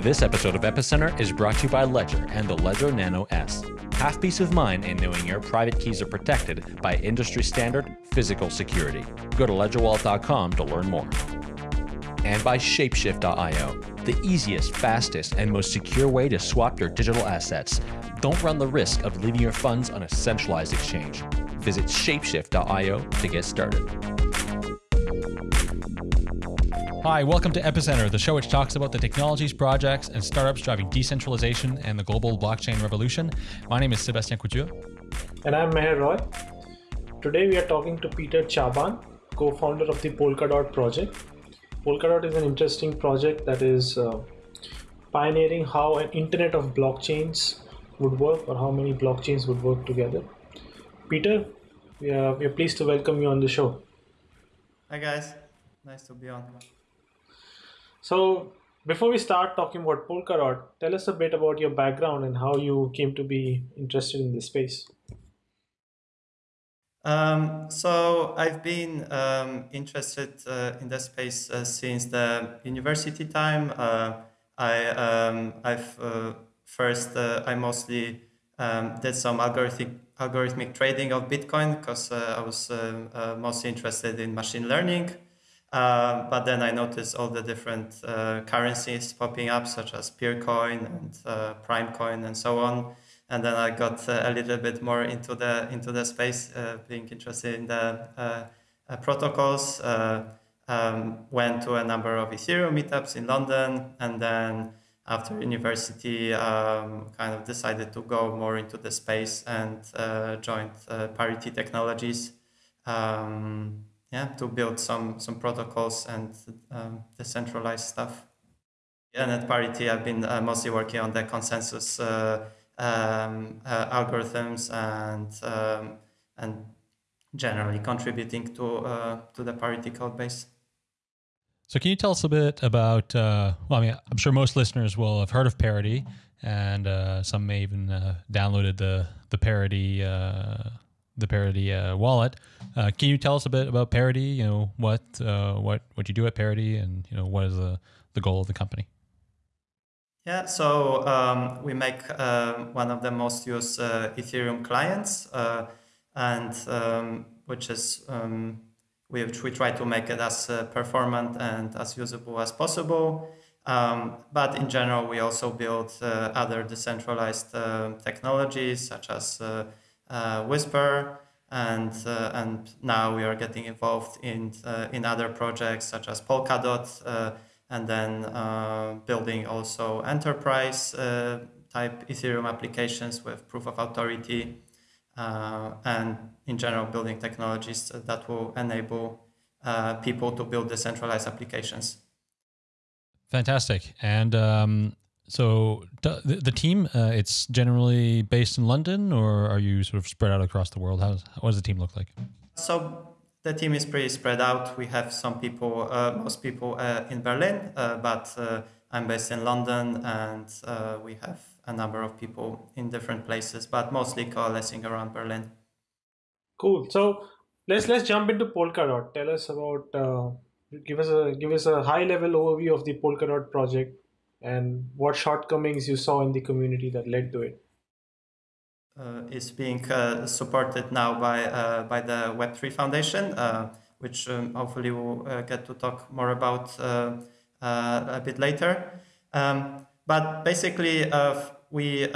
This episode of Epicenter is brought to you by Ledger and the Ledger Nano S. Have peace of mind in knowing your private keys are protected by industry standard physical security. Go to ledgerwallet.com to learn more. And by Shapeshift.io, the easiest, fastest, and most secure way to swap your digital assets. Don't run the risk of leaving your funds on a centralized exchange. Visit Shapeshift.io to get started. Hi, welcome to Epicenter, the show which talks about the technologies, projects, and startups driving decentralization and the global blockchain revolution. My name is Sebastien Couture. And I'm Meher Roy. Today we are talking to Peter Czaban, co founder of the Polkadot project. Polkadot is an interesting project that is uh, pioneering how an internet of blockchains would work or how many blockchains would work together. Peter, we are, we are pleased to welcome you on the show. Hi, guys. Nice to be on. So, before we start talking about Polkadot, tell us a bit about your background and how you came to be interested in this space. Um, so I've been um, interested uh, in the space uh, since the university time. Uh, I um, I've uh, first uh, I mostly um, did some algorithmic algorithmic trading of Bitcoin because uh, I was mostly interested in machine learning. Um, but then I noticed all the different uh, currencies popping up, such as Peercoin and uh, Primecoin and so on. And then I got uh, a little bit more into the into the space, uh, being interested in the uh, uh, protocols. Um, went to a number of Ethereum meetups in London, and then after university, um, kind of decided to go more into the space and joined Parity Technologies. Um, yeah, to build some some protocols and um, decentralized stuff. yeah And at Parity, I've been uh, mostly working on the consensus uh, um, uh, algorithms and um, and generally contributing to uh, to the Parity code base. So, can you tell us a bit about? Uh, well, I mean, I'm sure most listeners will have heard of Parity, and uh, some may even downloaded the the Parity the Parity uh, wallet. Uh, can you tell us a bit about Parity? You know what uh, what what you do at Parity, and you know what is the the goal of the company? Yeah, so um, we make um, one of the most used uh, Ethereum clients, uh, and um, which is um, which we try to make it as uh, performant and as usable as possible. Um, but in general, we also build other decentralized technologies such as uh, Whisper, and uh, and now we are getting involved in uh, in other projects such as Polkadot, and then building also enterprise type Ethereum applications with proof of authority, and in general building technologies that will enable people to build decentralized applications. Fantastic. And um, so the, the team, uh, it's generally based in London, or are you sort of spread out across the world? How what does the team look like? So the team is pretty spread out. We have some people, uh, most people uh, in Berlin, uh, but uh, I'm based in London, and uh, we have a number of people in different places, but mostly coalescing around Berlin. Cool. So let's let's jump into Polkadot. Tell us about. give us a give us a high level overview of the Polkadot project and what shortcomings you saw in the community that led to it? Uh, is being uh, supported now by uh, by the Web3 Foundation, uh, which um, hopefully we'll uh, get to talk more about uh, a bit later. Um, but basically, we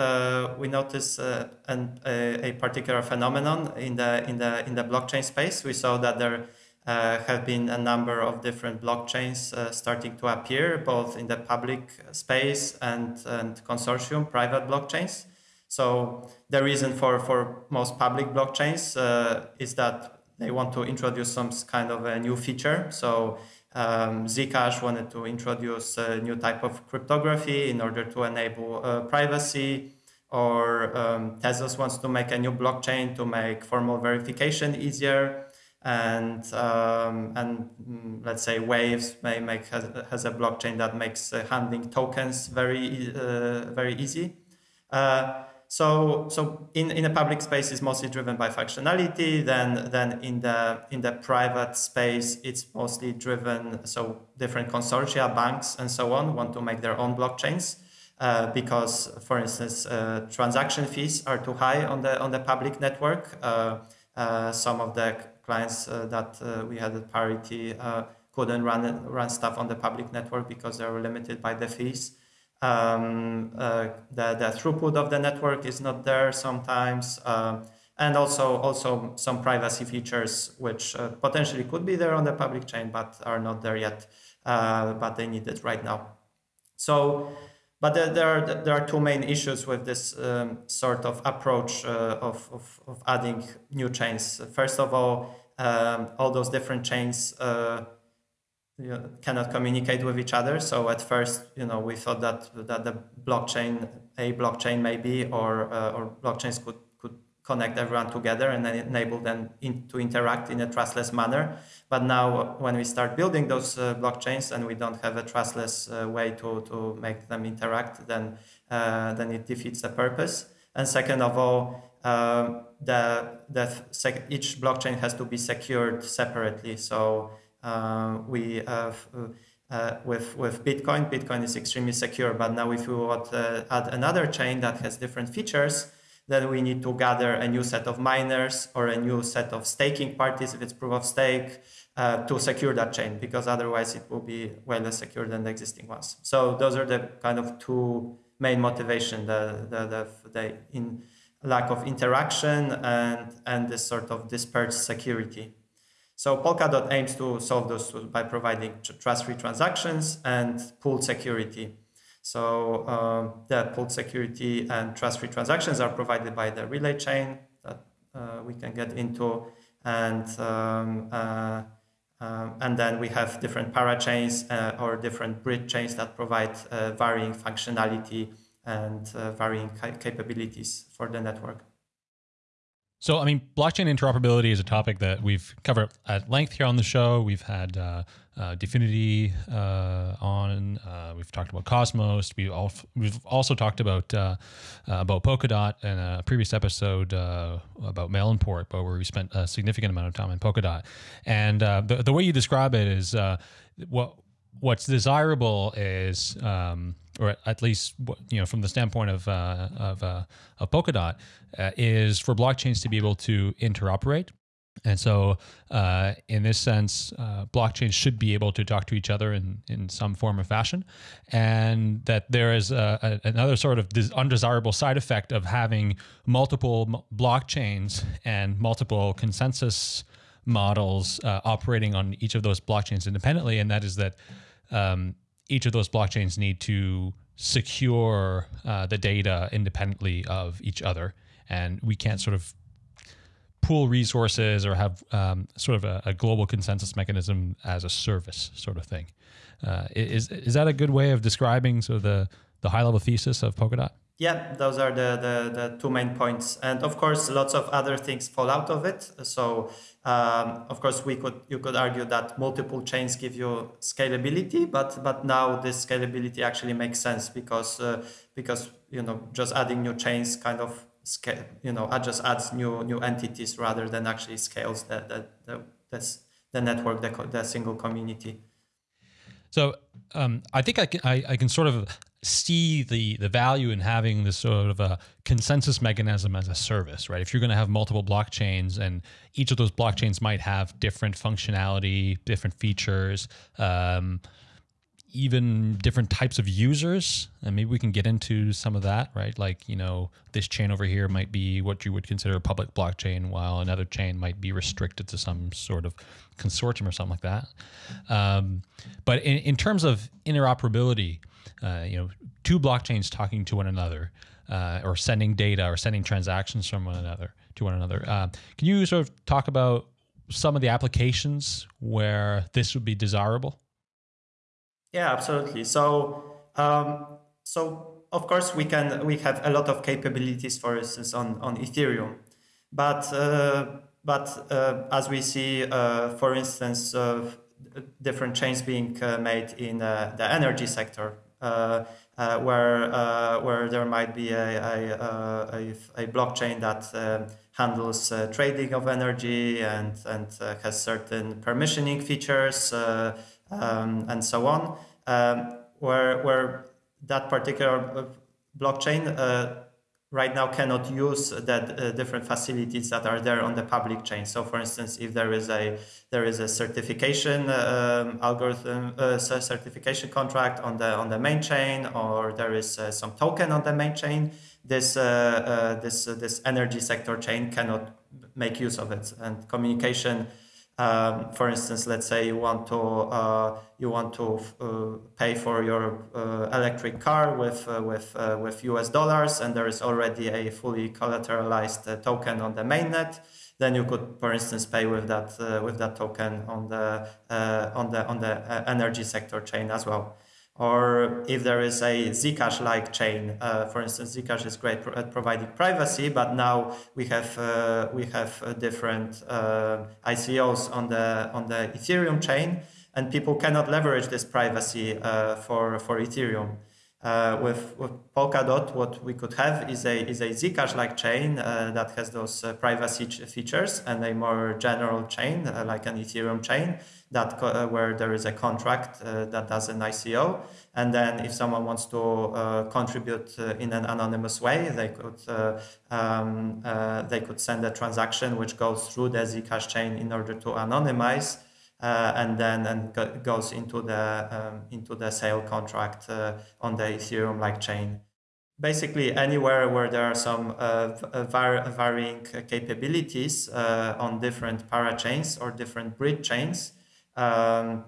we noticed an, a, a particular phenomenon in the in the in the blockchain space. We saw that there uh, have been a number of different blockchains uh, starting to appear, both in the public space and, and consortium, private blockchains. So the reason for, for most public blockchains uh, is that they want to introduce some kind of a new feature. So um, Zcash wanted to introduce a new type of cryptography in order to enable uh, privacy, or um, Tezos wants to make a new blockchain to make formal verification easier and um, and mm, let's say Waves may make has, has a blockchain that makes uh, handling tokens very uh, very easy. Uh, so so in, in a public space is mostly driven by functionality. Then then in the in the private space it's mostly driven so different consortia, banks, and so on want to make their own blockchains. Uh, because, for instance, uh, transaction fees are too high on the on the public network. Uh, uh some of the clients uh, that uh, we had at Parity couldn't run run stuff on the public network because they were limited by the fees. Um, the the throughput of the network is not there sometimes. and also, also some privacy features which potentially could be there on the public chain, but are not there yet. but they need it right now. So but there, there, are, there are two main issues with this um, sort of approach uh, of, of, of, adding new chains. First of all, um, all those different chains uh, cannot communicate with each other. So at first, you know, we thought that that the blockchain, a blockchain maybe, or uh, or blockchains could connect everyone together and then enable them in, to interact in a trustless manner. But now when we start building those uh, blockchains and we don't have a trustless uh, way to, to make them interact, then, uh, then it defeats the purpose. And second of all, um, the, the each blockchain has to be secured separately. So uh, we have uh, with with Bitcoin, Bitcoin is extremely secure. But now, if we want to add another chain that has different features, then we need to gather a new set of miners or a new set of staking parties if it's proof of stake uh, to secure that chain because otherwise it will be way less secure than the existing ones. So those are the kind of two main motivation, the, the, the, the in lack of interaction and, and this sort of dispersed security. So Polkadot aims to solve those by providing trust-free transactions and pooled security. So um, the pooled security and trust-free transactions are provided by the relay chain that uh, we can get into. And, um, uh, um, and then we have different parachains uh, or different bridge chains that provide uh, varying functionality and uh, varying capabilities for the network. So, I mean, blockchain interoperability is a topic that we've covered at length here on the show. We've had uh, uh, Dfinity uh, on. Uh, we've talked about Cosmos. We we've also talked about uh, uh, about Polkadot in a previous episode about Melonport, but where we spent a significant amount of time in Polkadot. And the the way you describe it is what what's desirable is. Um, or at least you know from the standpoint of uh, of, uh, of Polkadot, uh, is for blockchains to be able to interoperate. And so, uh, in this sense, uh, blockchains should be able to talk to each other in, in some form or fashion. And that there is a, a, another sort of undesirable side effect of having multiple blockchains and multiple consensus models uh, operating on each of those blockchains independently. And that is that um, each of those blockchains need to secure uh, the data independently of each other. And we can't sort of pool resources or have um, sort of a, a, global consensus mechanism as a service sort of thing. Uh, is, is that a good way of describing sort of the, the high level thesis of Polkadot? Yeah, those are the, the, the two main points. And of course, lots of other things fall out of it. So um, of course, we could you could argue that multiple chains give you scalability, but but now this scalability actually makes sense because uh, because you know just adding new chains kind of scale you know just adds new new entities rather than actually scales the the the, the, the network the, the single community. So um, I think I can I, I can sort of see the the value in having this sort of a consensus mechanism as a service, right? If you're going to have multiple blockchains and each of those blockchains might have different functionality, different features, um, even different types of users, and maybe we can get into some of that, right? Like you know, this chain over here might be what you would consider a public blockchain, while another chain might be restricted to some sort of consortium or something like that. Um, but in, in terms of interoperability uh, you know, two blockchains talking to one another, uh, or sending data or sending transactions from one another to one another. Uh, can you sort of talk about some of the applications where this would be desirable? Yeah, absolutely. So, um, so of course we can we have a lot of capabilities, for instance, on on Ethereum, but uh, but uh, as we see, uh, for instance, different chains being made in the energy sector, uh, uh, where uh, where there might be a a, a, a blockchain that um, handles uh, trading of energy and and uh, has certain permissioning features um, and so on, um, where where that particular blockchain right now cannot use that uh, different facilities that are there on the public chain. So, for instance, if there is a there is a certification um, algorithm, uh, certification contract on the on the main chain, or there is uh, some token on the main chain, this uh, uh, this this energy sector chain cannot make use of it, and communication um, for instance, let's say you want to uh, you want to uh, pay for your uh, electric car with uh, with uh, with US dollars, and there is already a fully collateralized uh, token on the mainnet. Then you could, for instance, pay with that with that token on the on the on the energy sector chain as well or if there is a Zcash-like chain. Uh, for instance, Zcash is great at providing privacy, but now we have uh, we have uh, different uh, ICOs on the on the Ethereum chain, and people cannot leverage this privacy uh, for for Ethereum. Uh, with, with Polkadot, what we could have is a is a Zcash-like chain that has those privacy features, and a more general chain like an Ethereum chain that uh, where there is a contract uh, that does an ICO, and then if someone wants to uh, contribute uh, in an anonymous way, they could uh, um, uh, they could send a transaction which goes through the Zcash chain in order to anonymize. and then and goes into the um, into the sale contract on the Ethereum-like chain basically anywhere where there are some uh, var varying capabilities uh, on different parachains or different bridge chains, um,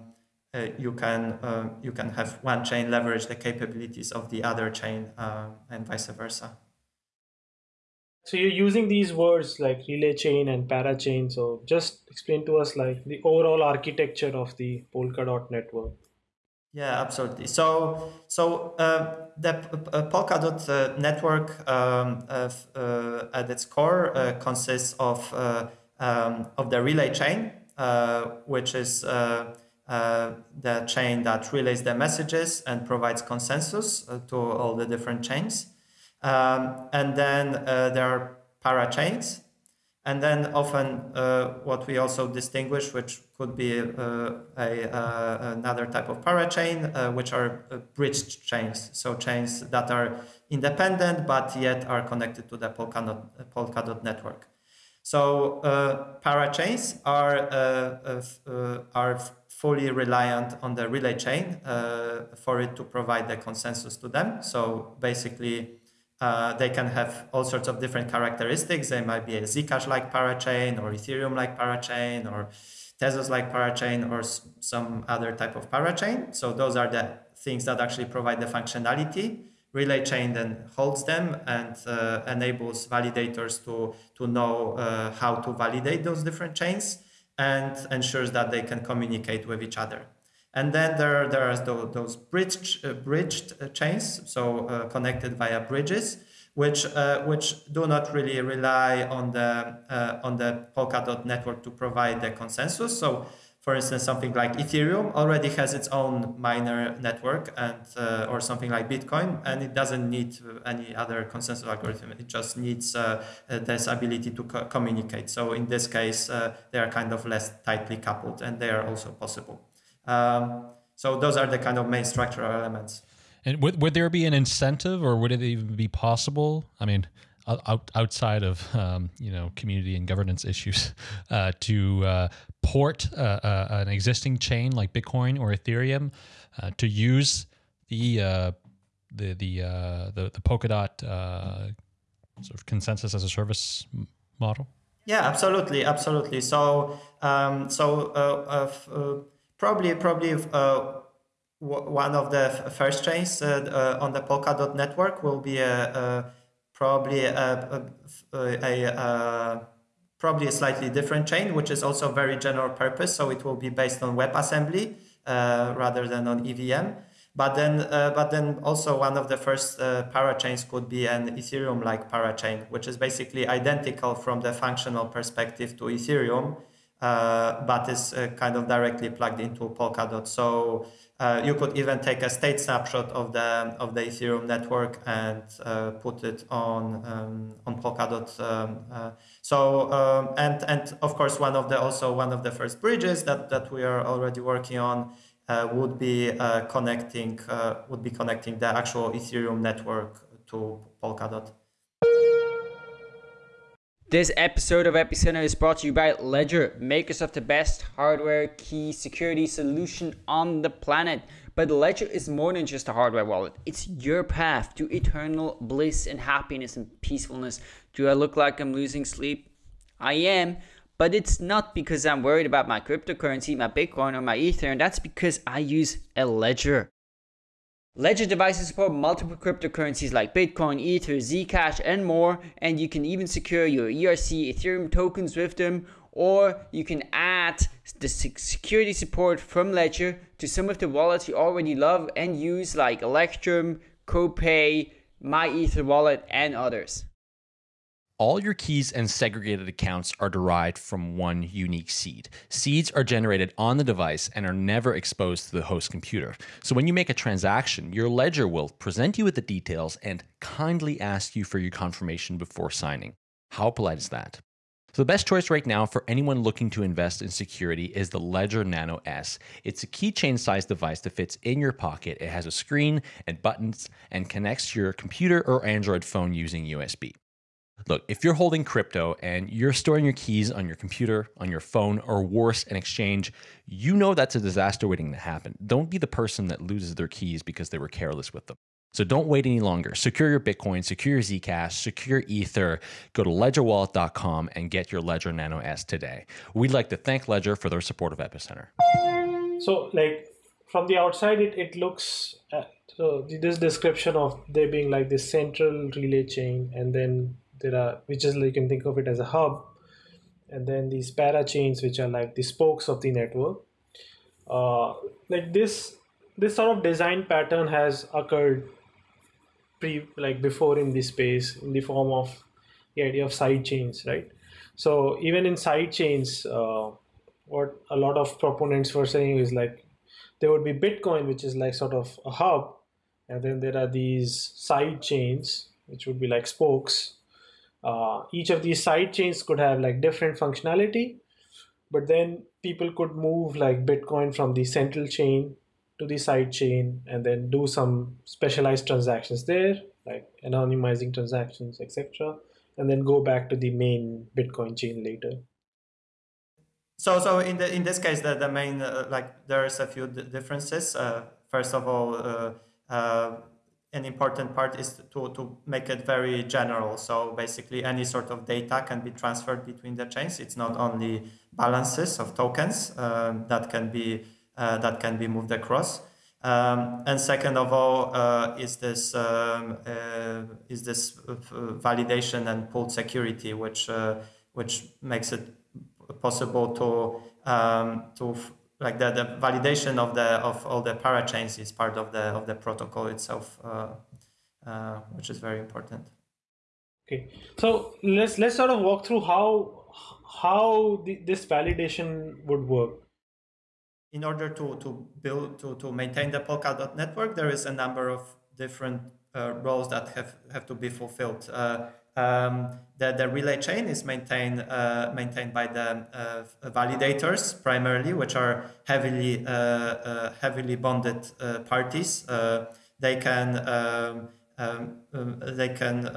uh, you can uh, you can have one chain leverage the capabilities of the other chain uh, and vice versa. So you're using these words like relay chain and parachain. So just explain to us like the overall architecture of the Polkadot network. Yeah, absolutely. So, so uh, the uh, Polkadot uh, network um, at its core consists of um, of the relay chain, which is uh, uh, the chain that relays the messages and provides consensus to all the different chains. Um, and then there are parachains, and then often uh, what we also distinguish, which could be uh, a, uh, another type of parachain, which are bridged chains. So chains that are independent, but yet are connected to the Polkadot, Polkadot network. So uh, parachains are uh, uh, are fully reliant on the relay chain uh, for it to provide the consensus to them. So basically, uh, they can have all sorts of different characteristics. They might be a Zcash-like parachain or Ethereum-like parachain or Tezos-like parachain or some other type of parachain. So those are the things that actually provide the functionality relay chain then holds them and uh, enables validators to, to know uh, how to validate those different chains and ensures that they can communicate with each other. And then there, there are those bridged, uh, bridged uh, chains, so uh, connected via bridges, which, uh, which do not really rely on the, on the Polkadot network to provide the consensus. So for instance, something like Ethereum already has its own miner network and uh, or something like Bitcoin, and it doesn't need any other consensus algorithm. It just needs uh, this ability to co communicate. So in this case, uh, they are kind of less tightly coupled, and they are also possible. Um, so those are the kind of main structural elements. And would, would there be an incentive, or would it even be possible? I mean, out, outside of um, you know community and governance issues uh, to uh, port uh, uh an existing chain like Bitcoin or Ethereum uh, to use the uh, the the, the, the Polkadot sort of consensus as a service model? Yeah, absolutely, absolutely. So um, so probably probably one of the first chains on the Polkadot network will be a, a probably a, a, a, probably a slightly different chain, which is also very general purpose. So it will be based on WebAssembly uh, rather than on EVM. But then, uh, but then also one of the first uh, parachains could be an Ethereum-like parachain, which is basically identical from the functional perspective to Ethereum, but is kind of directly plugged into Polkadot. So uh, you could even take a state snapshot of the of the Ethereum network and uh, put it on um, on Polkadot. Um, uh, so um, and and of course one of the also one of the first bridges that that we are already working on uh, would be uh, connecting uh, would be connecting the actual Ethereum network to Polkadot. This episode of Epicenter is brought to you by Ledger, makers of the best hardware key security solution on the planet. But Ledger is more than just a hardware wallet. It's your path to eternal bliss and happiness and peacefulness. Do I look like I'm losing sleep? I am, but it's not because I'm worried about my cryptocurrency, my Bitcoin, or my Ether, and that's because I use a Ledger. Ledger devices support multiple cryptocurrencies like Bitcoin, Ether, Zcash, and more, and you can even secure your ERC Ethereum tokens with them, or you can add the security support from Ledger to some of the wallets you already love and use like Electrum, CoPay, MyEtherWallet, and others. All your keys and segregated accounts are derived from one unique seed. Seeds are generated on the device and are never exposed to the host computer. So when you make a transaction, your ledger will present you with the details and kindly ask you for your confirmation before signing. How polite is that? So the best choice right now for anyone looking to invest in security is the Ledger Nano S. It's a keychain sized device that fits in your pocket. It has a screen and buttons and connects to your computer or Android phone using USB. Look, if you're holding crypto and you're storing your keys on your computer, on your phone, or worse, an exchange, you know that's a disaster waiting to happen. Don't be the person that loses their keys because they were careless with them. So don't wait any longer. Secure your Bitcoin, secure your Zcash, secure Ether. Go to ledgerwallet.com and get your Ledger Nano S today. We'd like to thank Ledger for their support of Epicenter. So, like from the outside, it, it looks uh, so this description of there being like this central relay chain and then there are which is you can think of it as a hub. And then these para chains which are like the spokes of the network. Uh, like this this sort of design pattern has occurred pre like before in this space in the form of the idea of side chains right? So even in side chains uh, what a lot of proponents were saying is like there would be bitcoin which is like sort of a hub. And then there are these side chains which would be like spokes uh, each of these side chains could have like different functionality but then people could move like bitcoin from the central chain to the side chain and then do some specialized transactions there like anonymizing transactions etc and then go back to the main bitcoin chain later. So so in the in this case the, the main uh, like there's a few differences. Uh, first of all uh, uh an important part is to, to make it very general. So basically any sort of data can be transferred between the chains. It's not only balances of tokens um, that can be uh, that can be moved across. Um, and second of all, uh, is this um, uh, is this validation and pooled security, which uh, which makes it possible to um, to like the, the validation of the of all the parachains is part of the of the protocol itself, uh, uh, which is very important. Okay, so let's let's sort of walk through how how the, this validation would work. In order to to build to to maintain the Polkadot network, there is a number of different uh, roles that have have to be fulfilled. Um, the, the relay chain is maintained uh, maintained by the uh, validators primarily, which are heavily uh, uh heavily bonded uh, parties. Uh, they can um, um they can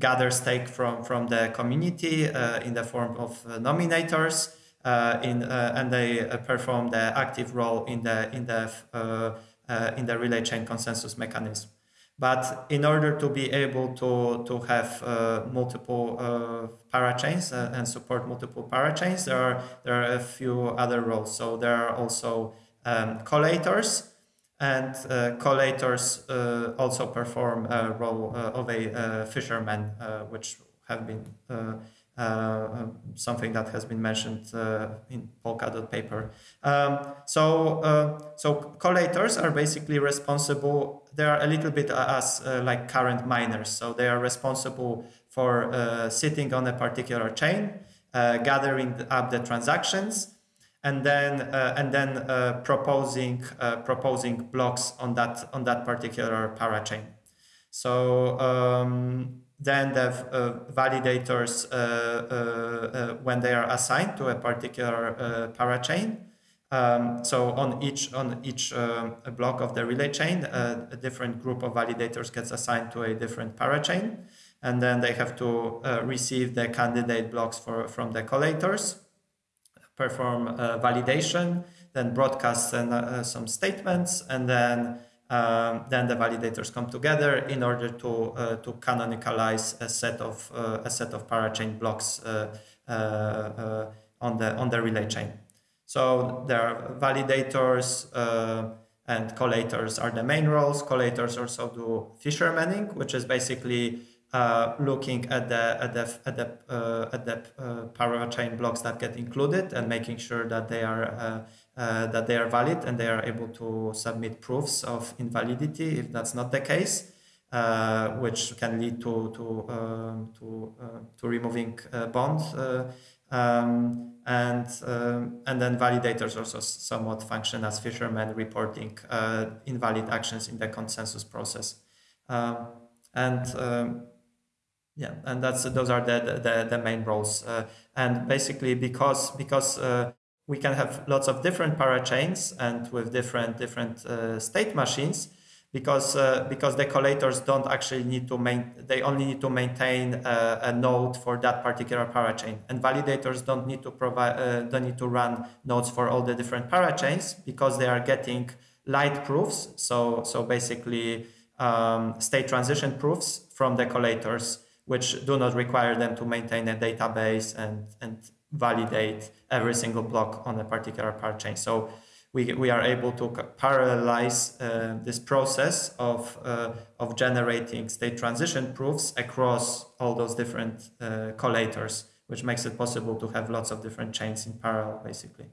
gather stake from from the community in the form of nominators. in and they perform the active role in the in the in the relay chain consensus mechanism. But in order to be able to, to have uh, multiple uh, parachains uh, and support multiple parachains, there are, there are a few other roles. So there are also um, collators, and uh, collators uh, also perform a role uh, of a fisherman, which have been something that has been mentioned uh, in Polkadot paper. Um, so, uh, so collators are basically responsible. They are a little bit as like current miners. So they are responsible for sitting on a particular chain gathering up the transactions, and then and then proposing proposing blocks on that on that particular parachain. So um, then the uh, validators, uh, uh, when they are assigned to a particular parachain, um, so on each on each uh, block of the relay chain, uh, a different group of validators gets assigned to a different parachain, and then they have to uh, receive the candidate blocks for from the collators, perform validation, then broadcast some statements, and then um, then the validators come together in order to uh, to canonicalize a set of uh, a set of parachain blocks uh, uh, uh on the on the relay chain. So there are validators uh, and collators are the main roles. Collators also do fishermanning, which is basically looking at the at the at the at the parachain blocks that get included and making sure that they are uh, that they are valid and they are able to submit proofs of invalidity if that's not the case, uh, which can lead to to um, to uh, to removing uh, bonds. Uh, um, and um, and then validators also somewhat function as fishermen reporting invalid actions in the consensus process. Um, and um, yeah, and that's those are the the, the main roles. and basically because because we can have lots of different parachains and with different different uh, state machines because uh, because the collators don't actually need to main they only need to maintain uh, a node for that particular parachain and validators don't need to provide uh, don't need to run nodes for all the different parachains because they are getting light proofs. So so basically um, state transition proofs from the collators which do not require them to maintain a database and and validate every single block on a particular parachain. So we, we are able to parallelize uh, this process of, uh, of generating state transition proofs across all those different uh, collators, which makes it possible to have lots of different chains in parallel, basically.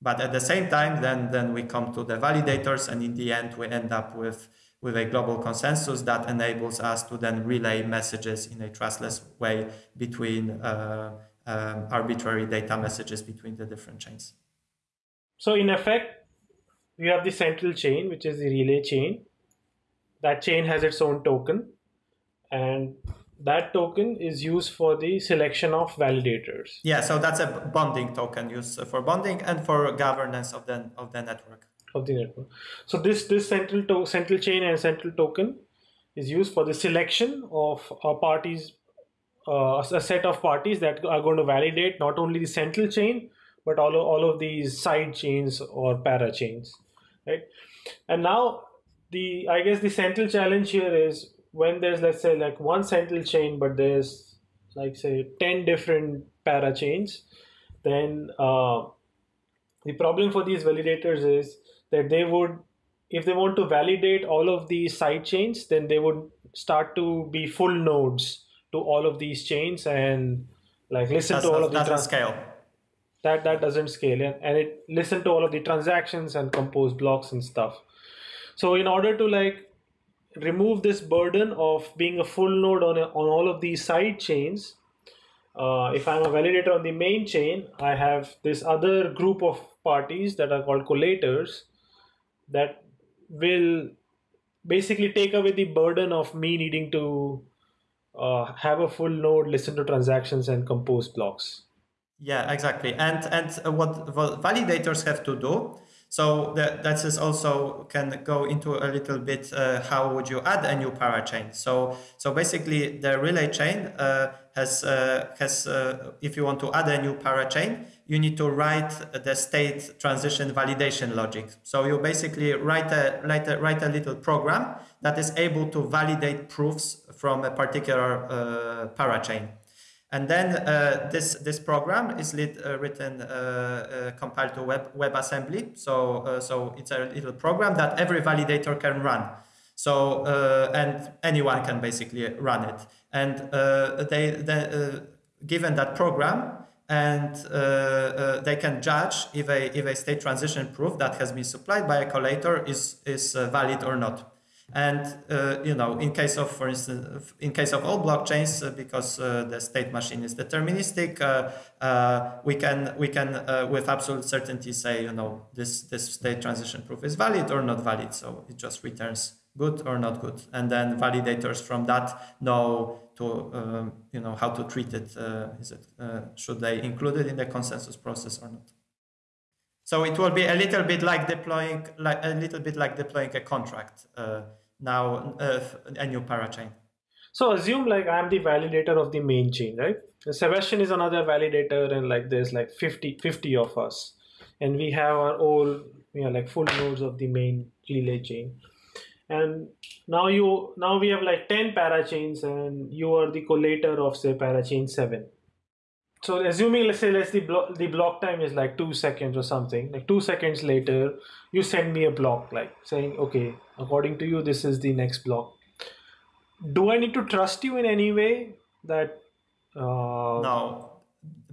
But at the same time, then, then we come to the validators, and in the end, we end up with, with a global consensus that enables us to then relay messages in a trustless way between uh, um, arbitrary data messages between the different chains. So in effect, we have the central chain, which is the relay chain. That chain has its own token, and that token is used for the selection of validators. Yeah, so that's a bonding token used for bonding and for governance of the of the network. Of the network. So this this central to- central chain and central token is used for the selection of uh, parties uh, a set of parties that are going to validate not only the central chain but all of, all of these side chains or para chains right? And now the i guess the central challenge here is when there's let's say like one central chain but there's like say 10 different para chains then uh, the problem for these validators is that they would if they want to validate all of these side chains then they would start to be full nodes to all of these chains and like listen That's to all of the trans- scale. That that doesn't scale and, and it listen to all of the transactions and compose blocks and stuff. So in order to like remove this burden of being a full node on a, on all of these side chains, uh, if I'm a validator on the main chain, I have this other group of parties that are called collators that will basically take away the burden of me needing to uh, have a full node, listen to transactions, and compose blocks. Yeah, exactly. And and what, what validators have to do. So that that is also can go into a little bit uh, how would you add a new parachain. So so basically the relay chain uh, has uh, has uh, if you want to add a new parachain, you need to write the state transition validation logic. So you basically write a write a, write a little program that is able to validate proofs from a particular uh, parachain. And then uh, this this program is lit, uh, written uh, uh compiled to web WebAssembly. So uh, so it's a little program that every validator can run. So uh, and anyone can basically run it. And they, they given that program, and they can judge if a if a state transition proof that has been supplied by a collator is is valid or not. And uh, you know, in case of, for instance, in case of all blockchains, uh, because uh, the state machine is deterministic, uh, uh, we can we can uh, with absolute certainty say, you know, this this state transition proof is valid or not valid. So it just returns good or not good, and then validators from that know to um, you know how to treat it. is it should they include it in the consensus process or not? So it will be a little bit like deploying, like a little bit like deploying a contract now, uh, a new parachain. So assume like I'm the validator of the main chain, right? Sebastien is another validator, and like there's like 50, 50 of us, and we have our own, you know, like full nodes of the main relay chain. And now you now we have like 10 parachains, and you are the collator of say parachain seven so assuming let's say let's the block the block time is like two seconds or something like two seconds later you send me a block like saying okay according to you this is the next block. Do i need to trust you in any way that uh... no.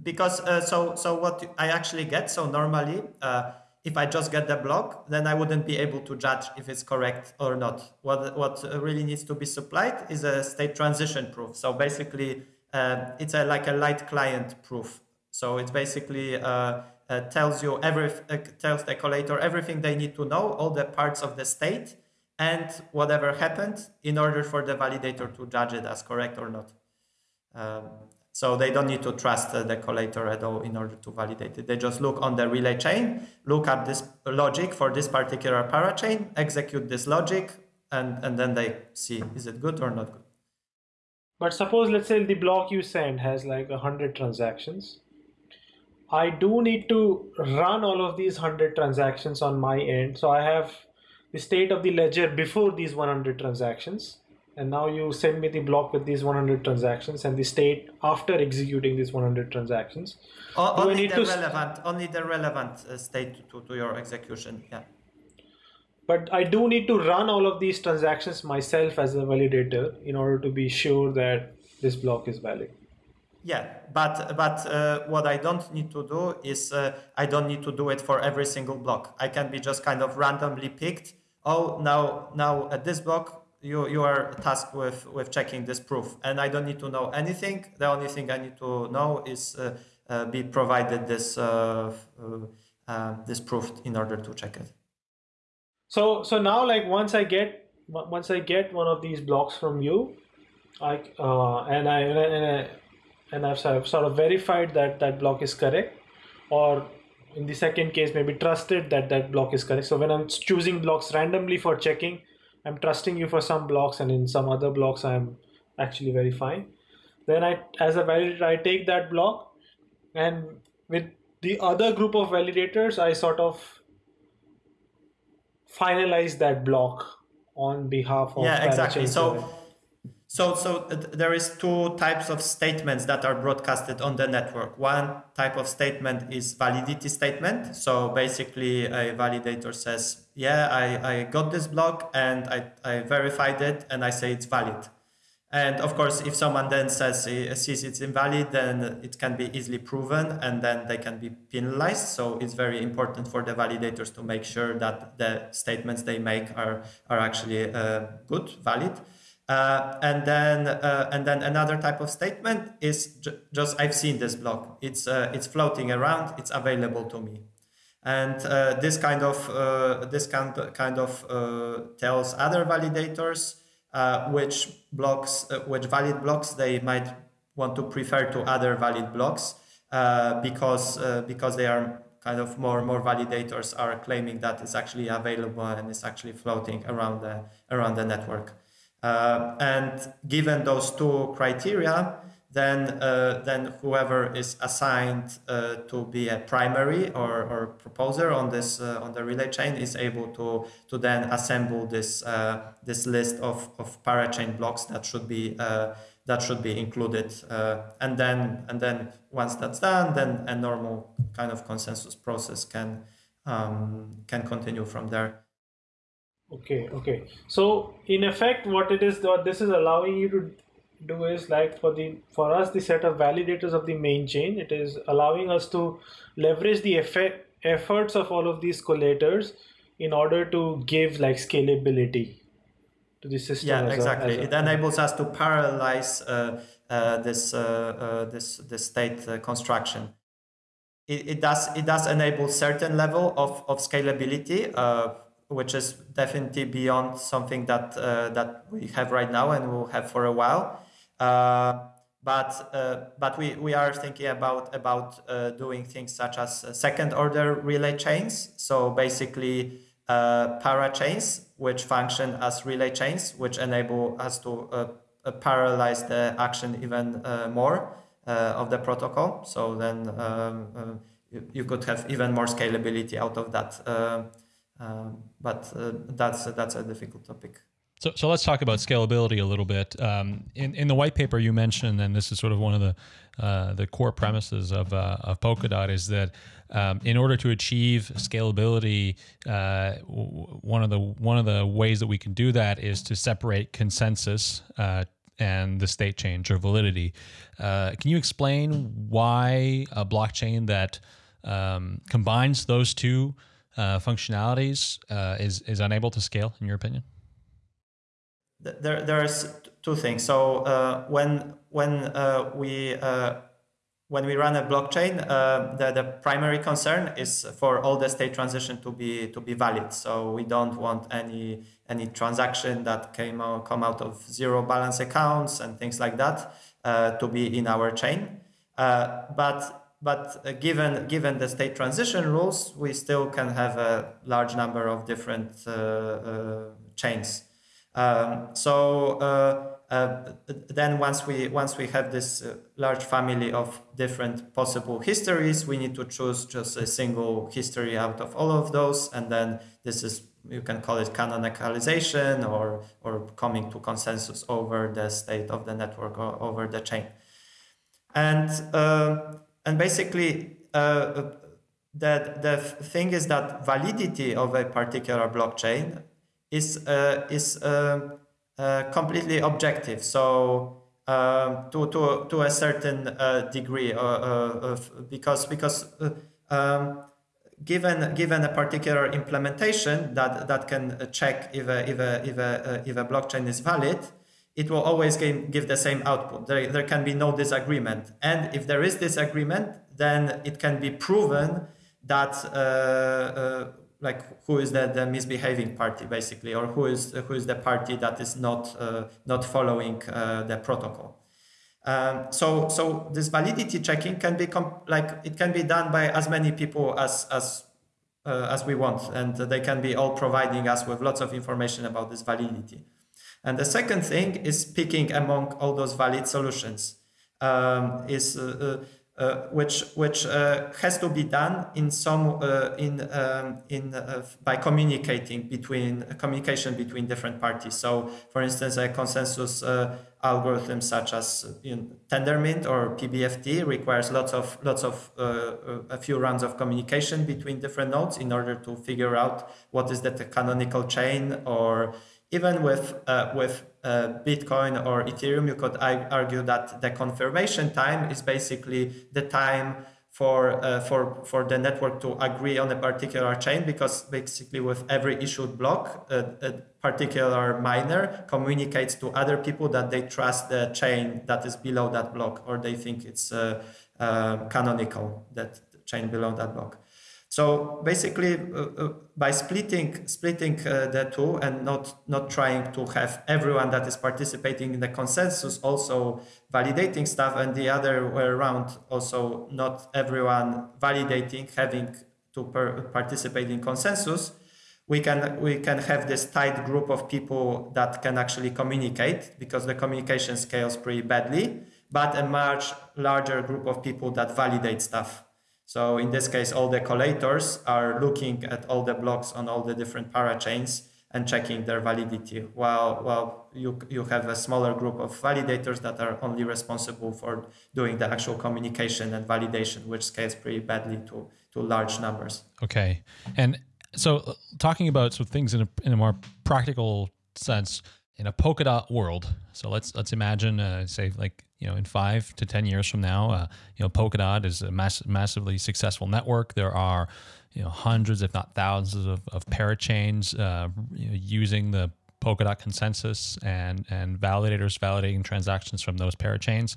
Because uh, so so what i actually get so normally uh, if i just get the block then i wouldn't be able to judge if it's correct or not. What what really needs to be supplied is a state transition proof. So basically uh, it's a, like a light client proof. So it basically uh, uh, tells you every uh, tells the collator everything they need to know, all the parts of the state, and whatever happened in order for the validator to judge it as correct or not. Um, so they don't need to trust uh, the collator at all in order to validate it. They just look on the relay chain, look at this logic for this particular parachain, execute this logic, and, and then they see is it good or not good. But suppose, let's say the block you send has like a hundred transactions. I do need to run all of these hundred transactions on my end. So I have the state of the ledger before these 100 transactions. And now you send me the block with these 100 transactions and the state after executing these 100 transactions. O- only, the relevant, only the relevant uh, state to, to your execution. Yeah but I do need to run all of these transactions myself as a validator in order to be sure that this block is valid. Yeah, but but uh, what I don't need to do is uh, I don't need to do it for every single block. I can be just kind of randomly picked. Oh, now now at this block you you are tasked with with checking this proof, and I don't need to know anything. The only thing I need to know is uh, uh be provided this uh, uh, this proof in order to check it. So so now like once I get once I get one of these blocks from you, I uh, and I and I, and, I've sort of verified that that block is correct, or in the second case maybe trusted that that block is correct. So when I'm choosing blocks randomly for checking, I'm trusting you for some blocks, and in some other blocks I'm actually verifying. Then I as a validator I take that block, and with the other group of validators I sort of finalize that block on behalf of yeah exactly. So so so uh, there is two types of statements that are broadcasted on the network. One type of statement is validity statement. So basically a validator says yeah i i got this block and i i verified it and i say it's valid and of course, if someone then says uh, sees it's invalid, then it can be easily proven, and then they can be penalized. So it's very important for the validators to make sure that the statements they make are are actually uh, good, valid. Uh, and then uh, and then another type of statement is ju just I've seen this block. It's uh, it's floating around. It's available to me. And uh, this kind of this kind kind of tells other validators uh, which blocks, uh, which valid blocks they might want to prefer to other valid blocks uh, because uh, because they are kind of more more validators are claiming that it's actually available and it's actually floating around the around the network. Uh, and given those two criteria, then uh, then whoever is assigned uh, to be a primary or, or proposer on this uh, on the relay chain is able to to then assemble this uh, this list of, of parachain blocks that should be uh, that should be included uh, and then and then once that's done then a normal kind of consensus process can um, can continue from there. Okay okay. So in effect what it is what this is allowing you to do is like for the for us the set of validators of the main chain it is allowing us to leverage the effect, efforts of all of these collators in order to give like scalability to the system. Yeah, exactly. a- it enables us to parallelize uh, uh, this uh, uh, this this state uh, construction. It, it does it does enable certain level of of scalability, uh, which is definitely beyond something that uh, that we have right now and will have for a while. Uh, but uh, but we, we are thinking about about uh, doing things such as second order relay chains. So basically uh, parachains which function as relay chains, which enable us to parallelize the action even more of the protocol. So then um, you, you could have even more scalability out of that. Um, but uh, that's that's a difficult topic. So, so let's talk about scalability a little bit. Um, in in the white paper, you mentioned, and this is sort of one of the uh, the core premises of uh, of Polkadot is that um, in order to achieve scalability, uh, one of the one of the ways that we can do that is to separate consensus uh, and the state change or validity. Uh, can you explain why a blockchain that um, combines those two uh, functionalities is is unable to scale, in your opinion? Th- There, there's two things. So uh, when when uh, we uh, when we run a blockchain, uh, the, the primary concern is for all the state transition to be to be valid. So we don't want any any transaction that came out, come out of zero balance accounts and things like that uh, to be in our chain. But but given given the state transition rules, we still can have a large number of different uh, uh, chains. Um, so uh, uh, then once we once we have this uh, large family of different possible histories, we need to choose just a single history out of all of those, and then this is you can call it canonicalization or or coming to consensus over the state of the network or over the chain, and uh, and basically. Uh, the, the thing is that validity of a particular blockchain is uh, is uh, uh, completely objective. So um, to, to to a certain uh, degree, uh, of, because because um, given given a particular implementation that that can check if a if a if a, if a blockchain is valid, it will always give, give the same output. There, there can be no disagreement, and if there is disagreement, then it can be proven that uh, like who is the, the misbehaving party basically or who is who is the party that is not uh, not following uh, the protocol. Um, so so this validity checking can be like it can be done by as many people as as uh, as we want and they can be all providing us with lots of information about this validity. And the second thing is picking among all those valid solutions um, is uh, uh, uh, which which uh, has to be done in some uh, in um, in uh, by communicating between communication between different parties. So, for instance, a consensus uh, algorithm such as you know, Tendermint or PBFT requires lots of lots of uh, a few rounds of communication between different nodes in order to figure out what is the canonical chain or even with uh, with uh, Bitcoin or Ethereum, you could I argue that the confirmation time is basically the time for uh, for for the network to agree on a particular chain because basically with every issued block, a, a particular miner communicates to other people that they trust the chain that is below that block or they think it's uh, uh, canonical that chain below that block. So basically, uh, uh, by splitting splitting uh, the two and not not trying to have everyone that is participating in the consensus also validating stuff, and the other way around, also not everyone validating having to participate in consensus, we can we can have this tight group of people that can actually communicate because the communication scales pretty badly, but a much larger group of people that validate stuff. So in this case, all the collators are looking at all the blocks on all the different parachains and checking their validity, while, while you, you have a smaller group of validators that are only responsible for doing the actual communication and validation, which scales pretty badly to, to large numbers. Okay. And so uh, talking about some things in a, in a more practical sense, in a Polkadot world, so let's let's imagine, uh, say, like you know, in five to ten years from now, uh, you know, Polkadot is a mass- massively successful network. There are, you know, hundreds, if not thousands, of, of parachains uh, you know, using the Polkadot consensus and and validators validating transactions from those parachains.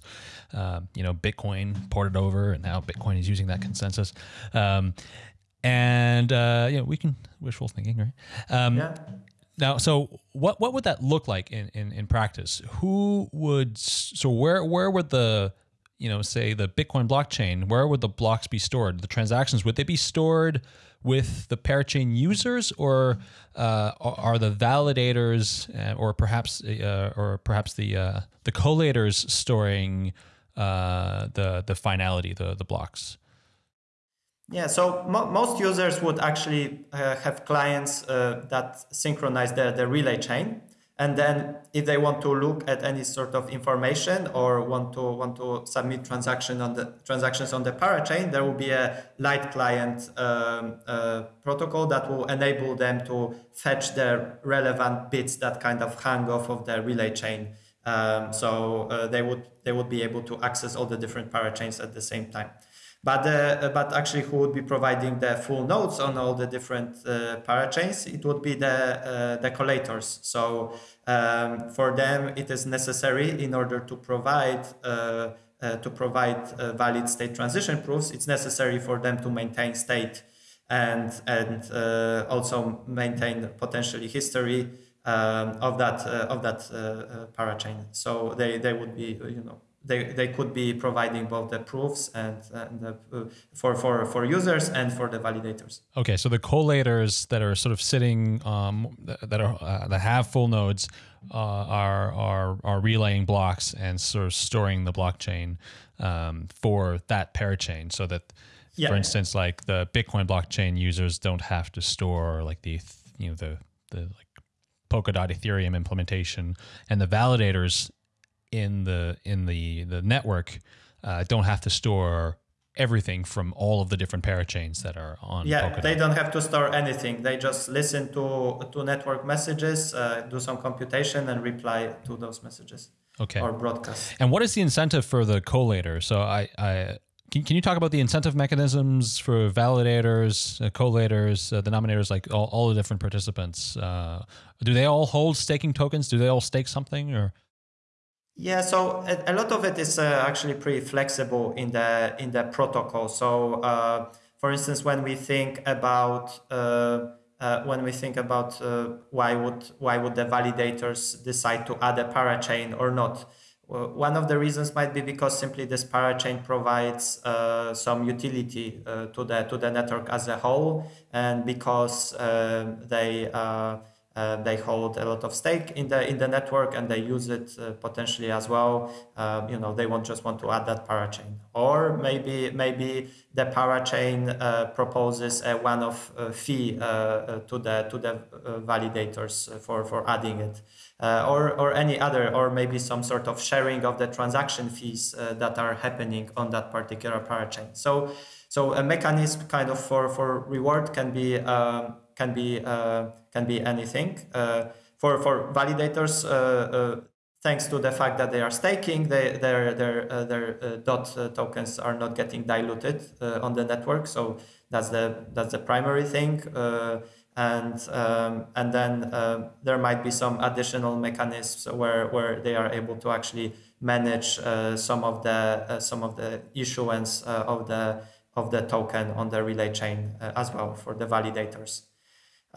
Uh, you know, Bitcoin ported over, and now Bitcoin is using that consensus. Um, and uh, you know, we can wishful thinking, right? Um, Yeah. Now, so what what would that look like in, in, in practice? Who would so where where would the you know say the Bitcoin blockchain where would the blocks be stored? The transactions would they be stored with the parachain users, or uh, are the validators, uh, or perhaps uh, or perhaps the uh, the collators storing uh, the the finality the the blocks? Yeah, so mo- most users would actually uh, have clients uh, that synchronize the, the relay chain. And then if they want to look at any sort of information or want to want to submit transaction on the transactions on the parachain, there will be a light client um, uh, protocol that will enable them to fetch the relevant bits that kind of hang off of the relay chain. Um, so uh, they would they would be able to access all the different parachains at the same time. But uh, but actually, who would be providing the full nodes on all the different uh, parachains? It would be the uh, the collators. So um, for them, it is necessary in order to provide. Uh, uh, to provide uh, valid state transition proofs, it's necessary for them to maintain state and and also maintain potentially history um, of that of that parachain. So they they would be you know they, they could be providing both the proofs and, and the, uh, for, for, for users and for the validators. Okay, so the collators that are sort of sitting um, that are uh, that have full nodes uh, are are are relaying blocks and sort of storing the blockchain um, for that parachain, so that, Yeah. for instance, like the Bitcoin blockchain users don't have to store like the you know the the like Polkadot Ethereum implementation, and the validators in the in the the network uh, don't have to store everything from all of the different parachains that are on Yeah, Polkadot. they don't have to store anything. They just listen to, to network messages, uh, do some computation, and reply to those messages Okay. or broadcast. And what is the incentive for the collator? So I, I can, can you talk about the incentive mechanisms for validators, uh, collators, uh, denominators, like all, all the different participants? Uh, do they all hold staking tokens? Do they all stake something or? Yeah, so a, a lot of it is uh, actually pretty flexible in the in the protocol. So, uh, for instance, when we think about uh, uh, when we think about uh, why would why would the validators decide to add a parachain or not, one of the reasons might be because simply this parachain provides uh, some utility uh, to the to the network as a whole, and because um they uh, uh, they hold a lot of stake in the in the network and they use it uh, potentially as well. Uh, you know, they won't just want to add that parachain, or maybe maybe the parachain uh, proposes a one-off uh, fee uh, uh, to the to the uh, validators for for adding it, uh, or or any other, or maybe some sort of sharing of the transaction fees uh, that are happening on that particular parachain. So so a mechanism kind of for for reward can be. Um, can be uh, can be anything. Uh, for for validators, uh, thanks to the fact that they are staking, they, their their their dot tokens are not getting diluted on the network. So that's the that's the primary thing. and um, and then there might be some additional mechanisms where where they are able to actually manage uh, some of the some of the issuance of the of the token on the relay chain as well for the validators.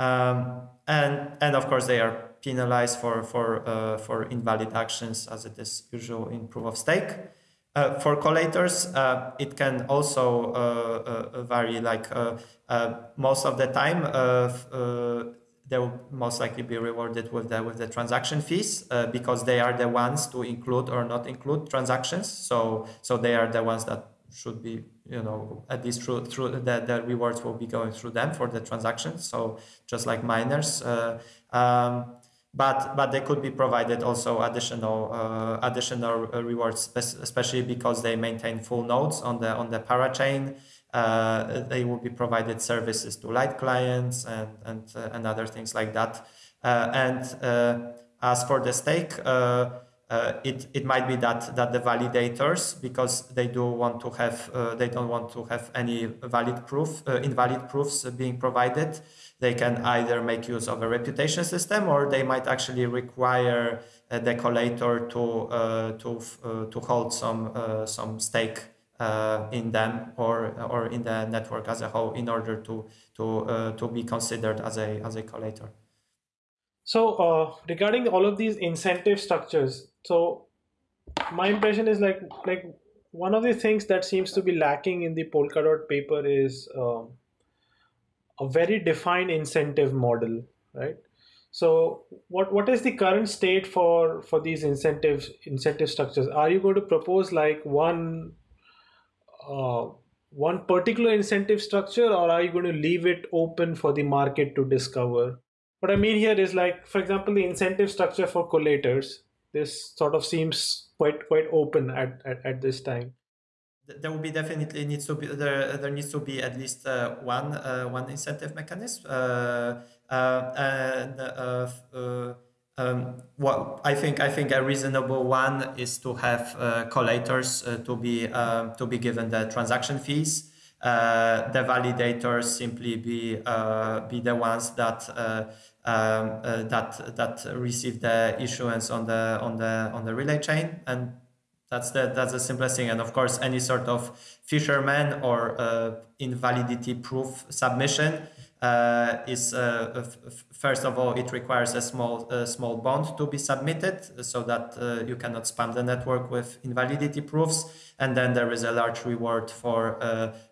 Um, and and of course they are penalized for for uh, for invalid actions as it is usual in proof of stake. Uh, for collators, uh, it can also vary. Like most of the time, they will most likely be rewarded with the with the transaction fees because they are the ones to include or not include transactions. So so they are the ones that should be you know at least through through that the rewards will be going through them for the transactions so just like miners uh, um, but but they could be provided also additional uh, additional rewards especially because they maintain full nodes on the on the parachain uh, they will be provided services to light clients and and uh, and other things like that. Uh, and uh, as for the stake uh, it, it might be that, that the validators, because they do want to have, uh, they don't want to have any valid proof, uh, invalid proofs being provided. They can either make use of a reputation system or they might actually require the collator to, uh, to, uh, to hold some, some stake in them or, or in the network as a whole in order to, to, to be considered as a, as a collator. So uh, regarding all of these incentive structures, so my impression is like like one of the things that seems to be lacking in the Polkadot paper is um, a very defined incentive model, right? So what what is the current state for for these incentives incentive structures? Are you going to propose like one uh, one particular incentive structure, or are you going to leave it open for the market to discover? What I mean here is like, for example, the incentive structure for collators this sort of seems quite quite open at, at, at this time. There will be definitely needs to be there there needs to be at least uh, one uh, one incentive mechanism uh, uh and uh, uh, um, what I think I think a reasonable one is to have collators to be um, to be given the transaction fees. The validators simply be be the ones that um, uh, that that receive the issuance on the on the on the relay chain. And that's the that's the simplest thing. And of course any sort of fisherman or uh, invalidity proof submission uh, is uh, first of all it requires a small uh, small bond to be submitted so that uh, you cannot spam the network with invalidity proofs. And then there is a large reward for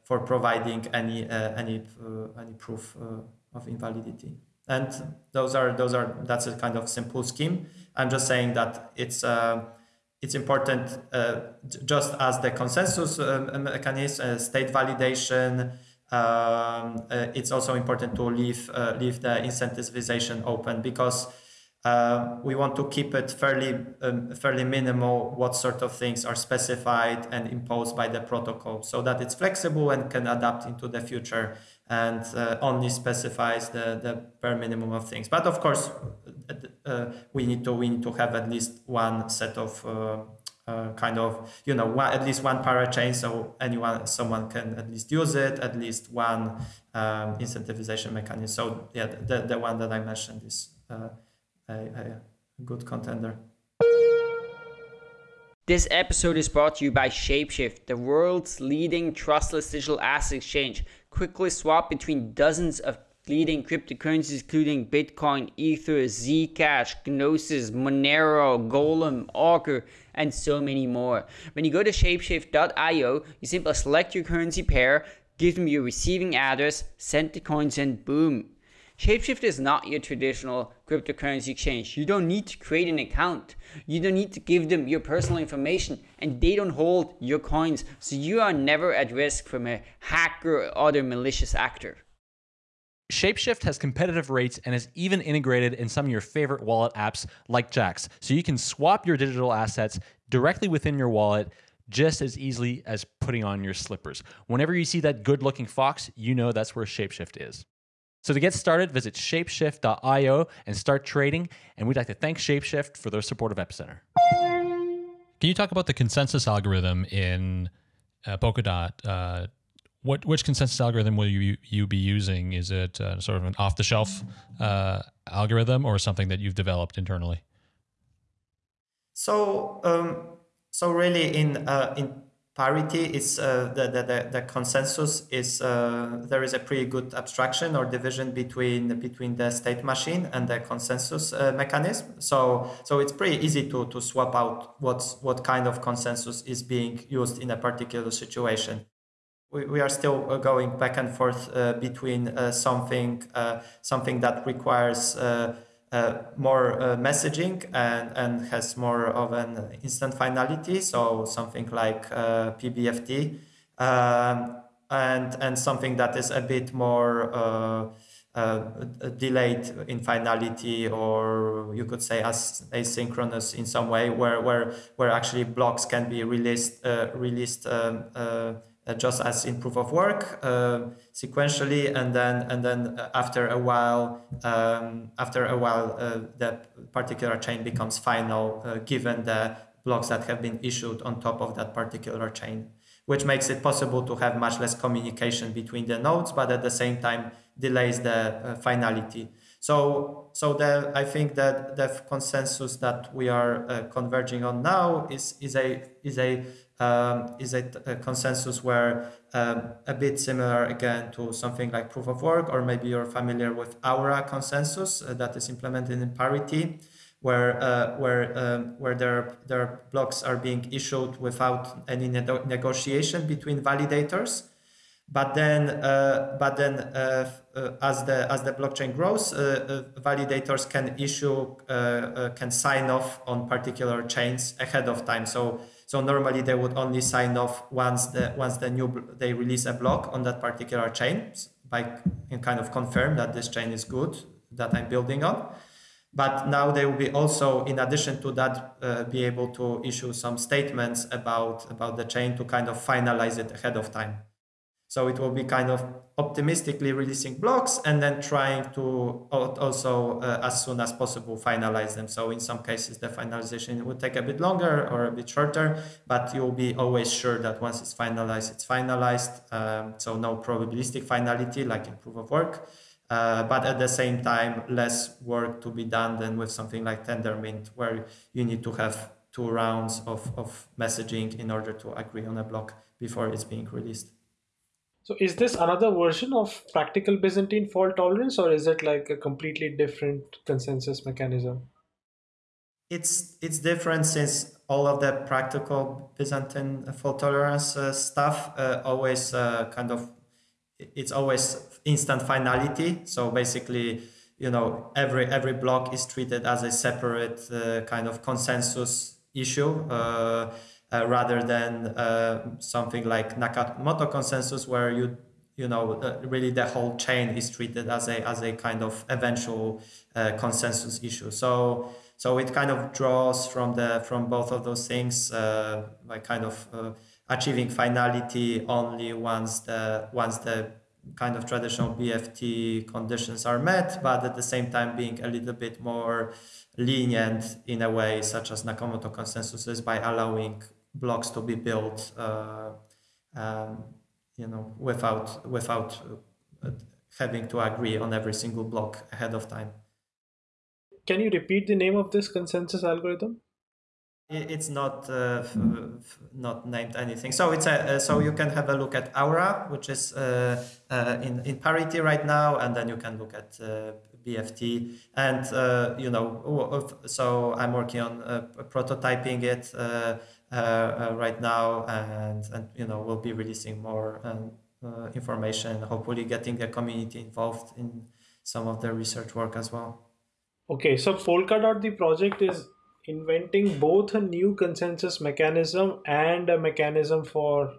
for providing any any any proof of invalidity and those are those are that's a kind of simple scheme. I'm just saying that it's uh, it's important uh, just as the consensus uh, mechanism uh, state validation um, uh, it's also important to leave uh, leave the incentivization open because we want to keep it fairly um, fairly minimal what sort of things are specified and imposed by the protocol so that it's flexible and can adapt into the future and uh, only specifies the, the bare minimum of things. But of course, uh, we need to we need to have at least one set of uh, uh kind of you know one, at least one parachain, so anyone someone can at least use it. At least one um, incentivization mechanism. So yeah, the the one that I mentioned is uh, a, a good contender. This episode is brought to you by Shapeshift, the world's leading trustless digital asset exchange quickly swap between dozens of leading cryptocurrencies including Bitcoin, Ether, Zcash, Gnosis, Monero, Golem, Augur, and so many more. When you go to shapeshift.io, you simply select your currency pair, give them your receiving address, send the coins, and boom, Shapeshift is not your traditional cryptocurrency exchange. You don't need to create an account. You don't need to give them your personal information and they don't hold your coins. So you are never at risk from a hacker or other malicious actor. Shapeshift has competitive rates and is even integrated in some of your favorite wallet apps like Jaxx. So you can swap your digital assets directly within your wallet just as easily as putting on your slippers. Whenever you see that good looking fox, you know that's where Shapeshift is. So to get started, visit shapeshift.io and start trading. And we'd like to thank Shapeshift for their support of Epicenter. Can you talk about the consensus algorithm in uh, Polkadot? Uh, what which consensus algorithm will you you be using? Is it uh, sort of an off the shelf uh, algorithm or something that you've developed internally? So um, so really in uh, in parity is uh, the, the, the, consensus is uh, there is a pretty good abstraction or division between between the state machine and the consensus uh, mechanism. So so it's pretty easy to to swap out what's what kind of consensus is being used in a particular situation. We, we are still uh, going back and forth uh, between uh, something something that requires uh, more uh, messaging and, and has more of an instant finality, so something like uh, PBFT, um, and, and something that is a bit more uh, uh, delayed in finality, or you could say as asynchronous in some way, where, where, where actually blocks can be released, uh, released um, uh, just as in proof of work uh, sequentially and then and then uh, after a while um, after a while uh, the particular chain becomes final uh, given the blocks that have been issued on top of that particular chain which makes it possible to have much less communication between the nodes but at the same time delays the uh, finality. So so the, I think that the consensus that we are converging on now is is a is a um, is a, a, consensus where um, a bit similar again to something like proof of work, or maybe you're familiar with Aura consensus uh, that is implemented in Parity, where uh, where um, where their their blocks are being issued without any ne negotiation between validators. But then, uh, but then, uh, uh, as the as the blockchain grows, uh, validators can issue can sign off on particular chains ahead of time. So so normally they would only sign off once the once the new they release a block on that particular chain by kind of confirm that this chain is good that I'm building on. But now they will be also, in addition to that, uh, be able to issue some statements about about the chain to kind of finalize it ahead of time. So it will be kind of optimistically releasing blocks and then trying to also uh, as soon as possible finalize them. So in some cases, the finalization would take a bit longer or a bit shorter, but you'll be always sure that once it's finalized, it's finalized. Um, so no probabilistic finality like in proof of work. Uh, but at the same time, less work to be done than with something like Tendermint, where you need to have two rounds of, of messaging in order to agree on a block before it's being released. So is this another version of practical Byzantine fault tolerance or is it like a completely different consensus mechanism? It's it's different since all of the practical Byzantine fault tolerance uh, stuff uh, always uh, kind of it's always instant finality. So basically, you know, every every block is treated as a separate uh, kind of consensus issue. Uh, rather than uh, something like Nakamoto consensus, where you you know uh, really the whole chain is treated as a as a kind of eventual uh, consensus issue. So so it kind of draws from the from both of those things uh, by kind of uh, achieving finality only once the once the kind of traditional BFT conditions are met, but at the same time being a little bit more lenient in a way, such as Nakamoto consensus is by allowing blocks to be built, uh, um, you know, without without uh, having to agree on every single block ahead of time. Can you repeat the name of this consensus algorithm? It's not uh, not named anything. So it's a uh, so you can have a look at Aura, which is uh, uh in in parity right now, and then you can look at uh, BFT. And you know, so I'm working on prototyping it right now, and and you know we'll be releasing more um, uh, information. Hopefully, getting the community involved in some of the research work as well. Okay, so Polkadot, the project is inventing both a new consensus mechanism and a mechanism for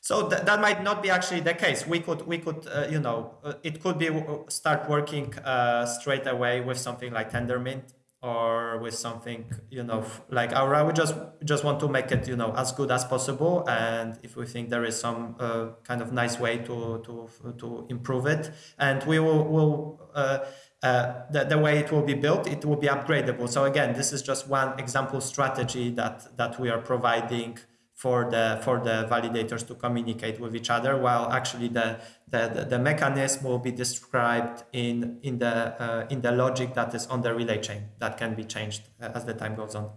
so th- that might not be actually the case. We could, we could, uh, you know, uh, it could be start working uh, straight away with something like Tendermint or with something you know like Aura. We just just want to make it you know as good as possible, and if we think there is some uh, kind of nice way to to to improve it, and we will will. Uh, uh, the, the way it will be built, it will be upgradable. So again, this is just one example strategy that that we are providing for the for the validators to communicate with each other while actually the the, the, mechanism will be described in in the uh, in the logic that is on the relay chain that can be changed uh, as the time goes on.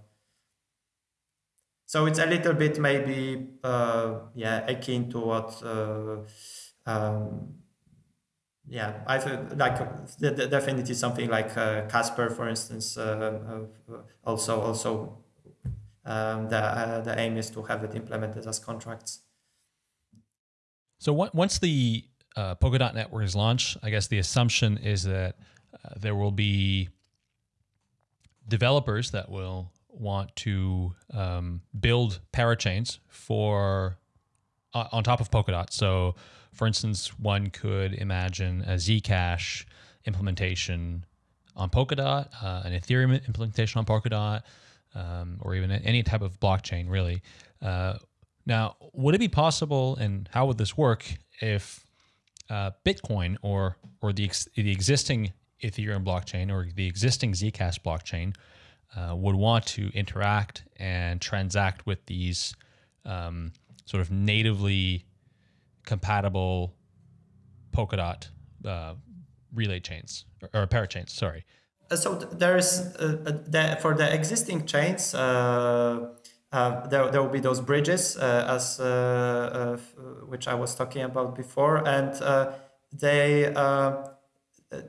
So it's a little bit maybe uh, yeah akin to what uh, um, yeah i feel like definitely something like uh, casper for instance uh, also also um, the, uh, the aim is to have it implemented as contracts. So once the uh, Polkadot network is launched, I guess the assumption is that uh, there will be developers that will want to um, build parachains for uh, on top of Polkadot. So, for instance, one could imagine a Zcash implementation on Polkadot, uh, an Ethereum implementation on Polkadot, um, or even any type of blockchain, really. Uh, Now, would it be possible, and how would this work if uh, Bitcoin or or the ex- the existing Ethereum blockchain or the existing Zcash blockchain uh, would want to interact and transact with these um, sort of natively compatible Polkadot uh, relay chains or, or parachains? Sorry. Uh, so there's uh, uh, the, for the existing chains. Uh, uh, there, there will be those bridges uh, as which I was talking about before, and they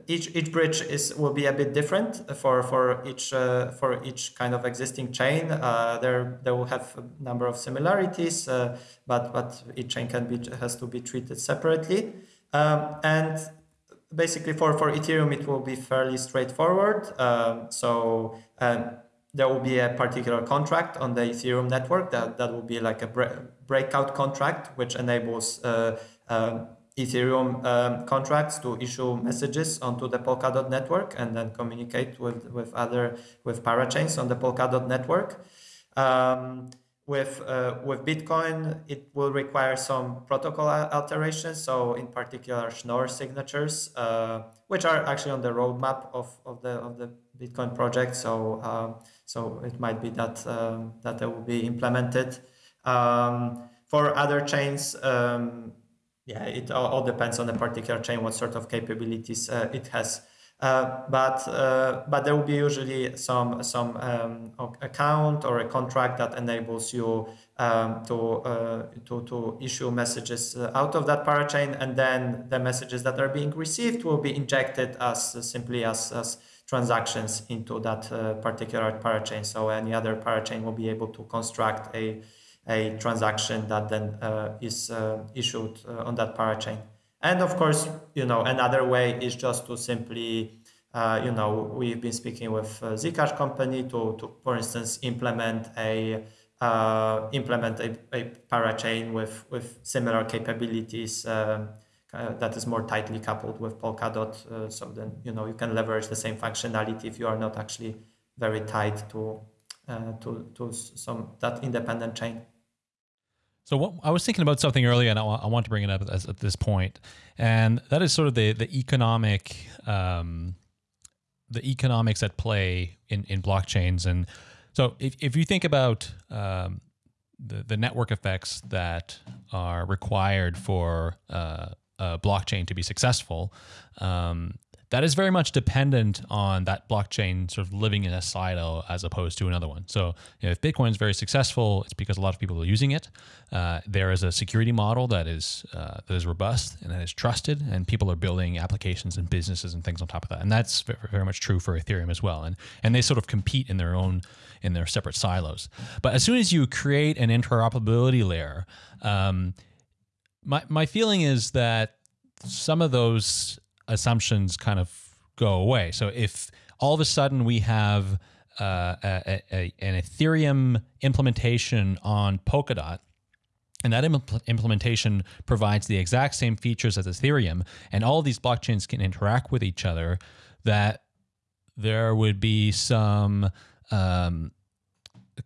each each bridge is will be a bit different for for each for each kind of existing chain. there they will have a number of similarities, but but each chain can be has to be treated separately, um, and basically for for Ethereum it will be fairly straightforward. Um, so um, there will be a particular contract on the Ethereum network that, that will be like a breakout contract, which enables uh, um, Ethereum um, contracts to issue messages onto the Polkadot network and then communicate with, with other with parachains on the Polkadot network. Um, with uh, with Bitcoin, it will require some protocol alterations. So, in particular, Schnorr signatures, uh, which are actually on the roadmap of, of the of the Bitcoin project. So, um, so it might be that um, that they will be implemented. Um, for other chains, um, yeah, it all, all, depends on the particular chain, what sort of capabilities uh, it has. Uh, but uh, but there will be usually some some um, account or a contract that enables you um, to uh, to to issue messages uh, out of that parachain, and then the messages that are being received will be injected as simply as, as transactions into that uh, particular parachain. So any other parachain will be able to construct a a transaction that then is issued on that parachain. And of course, you know, another way is just to simply, uh, you know, we've been speaking with uh, Zcash company to, to, for instance, implement a uh, implement a, a parachain with with similar capabilities um, uh, that is more tightly coupled with Polkadot. Uh, so then, you know, you can leverage the same functionality if you are not actually very tied to uh, to to some that independent chain. So what, I was thinking about something earlier, and I, I want to bring it up as, at this point, and that is sort of the the economic um, the economics at play in in blockchains. And so if if you think about um, the the network effects that are required for uh, a blockchain to be successful, um, that is very much dependent on that blockchain sort of living in a silo as opposed to another one. So you know, if Bitcoin is very successful, it's because a lot of people are using it. Uh, there is a security model that is uh, that is robust and that is trusted, and people are building applications and businesses and things on top of that. And that's very much true for Ethereum as well. And and they sort of compete in their own in their separate silos. But as soon as you create an interoperability layer, um, my my feeling is that some of those assumptions kind of go away. So if all of a sudden we have uh, a, a, an Ethereum implementation on Polkadot, and that impl implementation provides the exact same features as Ethereum, and all these blockchains can interact with each other, that there would be some um,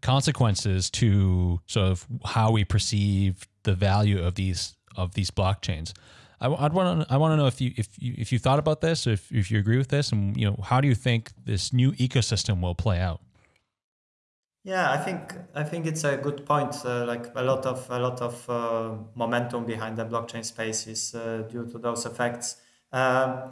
consequences to sort of how we perceive the value of these of these blockchains. I, would want to I want to know if you if you if you thought about this, if if you agree with this, and you know how do you think this new ecosystem will play out? Yeah, I think I think it's a good point. Uh, like a lot of a lot of uh, momentum behind the blockchain space is uh, due to those effects. Um,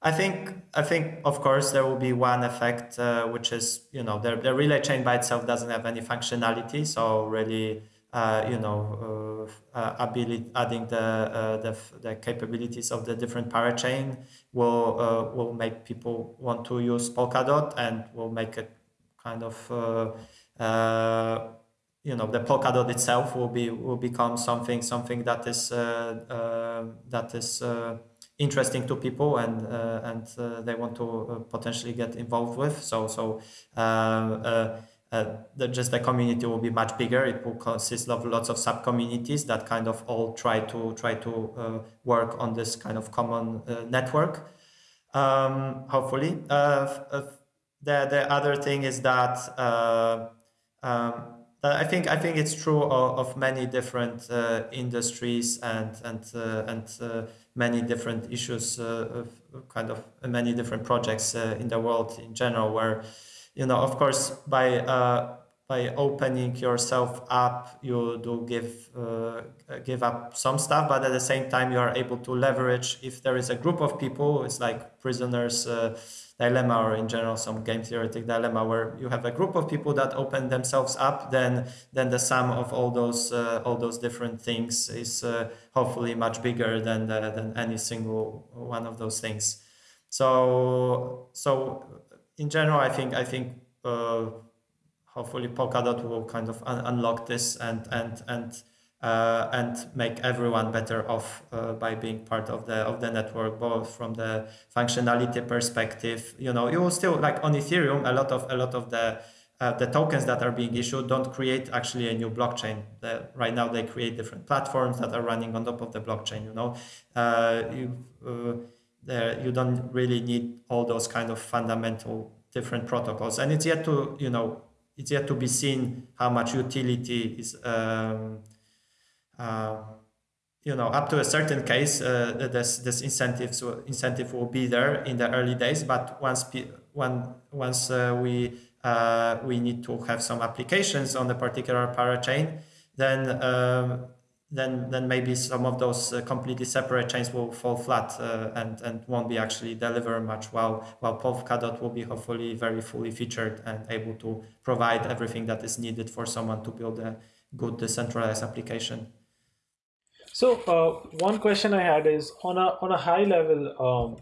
I think I think of course there will be one effect, uh, which is you know the the relay chain by itself doesn't have any functionality, so really uh, you know, uh, uh, ability, adding the, uh the, the capabilities of the different parachain will will make people want to use Polkadot and will make it kind of uh, uh, you know the Polkadot itself will be will become something something that is uh that is uh, interesting to people and uh, and uh, they want to uh, potentially get involved with. So so uh, the, just the community will be much bigger. It will consist of lots of sub communities that kind of all try to try to uh, work on this kind of common uh, network. Um, hopefully, uh, uh, the the other thing is that uh, um, I think I think it's true of, of many different industries and and and many different issues, of kind of many different projects in the world in general. Where, you know, of course, by uh, by opening yourself up, you do give uh, give up some stuff, but at the same time, you are able to leverage. If there is a group of people, it's like prisoners dilemma or in general some game theoretic dilemma where you have a group of people that open themselves up then then the sum of all those uh, all those different things is uh, hopefully much bigger than the, than any single one of those things so so in general i think i think uh, hopefully polkadot will kind of un- unlock this and and and uh, and make everyone better off uh, by being part of the of the network, both from the functionality perspective. You know, you will still like on Ethereum, a lot of a lot of the uh, the tokens that are being issued don't create actually a new blockchain. The, right now, they create different platforms that are running on top of the blockchain. You know, uh, you uh, there you don't really need all those kind of fundamental different protocols, and it's yet to you know it's yet to be seen how much utility is. Um, uh, you know, up to a certain case, uh, this this incentives incentive will be there in the early days. But once one once uh, we uh, we need to have some applications on a particular parachain, then um, then then maybe some of those uh, completely separate chains will fall flat uh, and and won't be actually deliver much. While while Polkadot will be hopefully very fully featured and able to provide everything that is needed for someone to build a good decentralized application. So uh, one question I had is on a on a high level, um,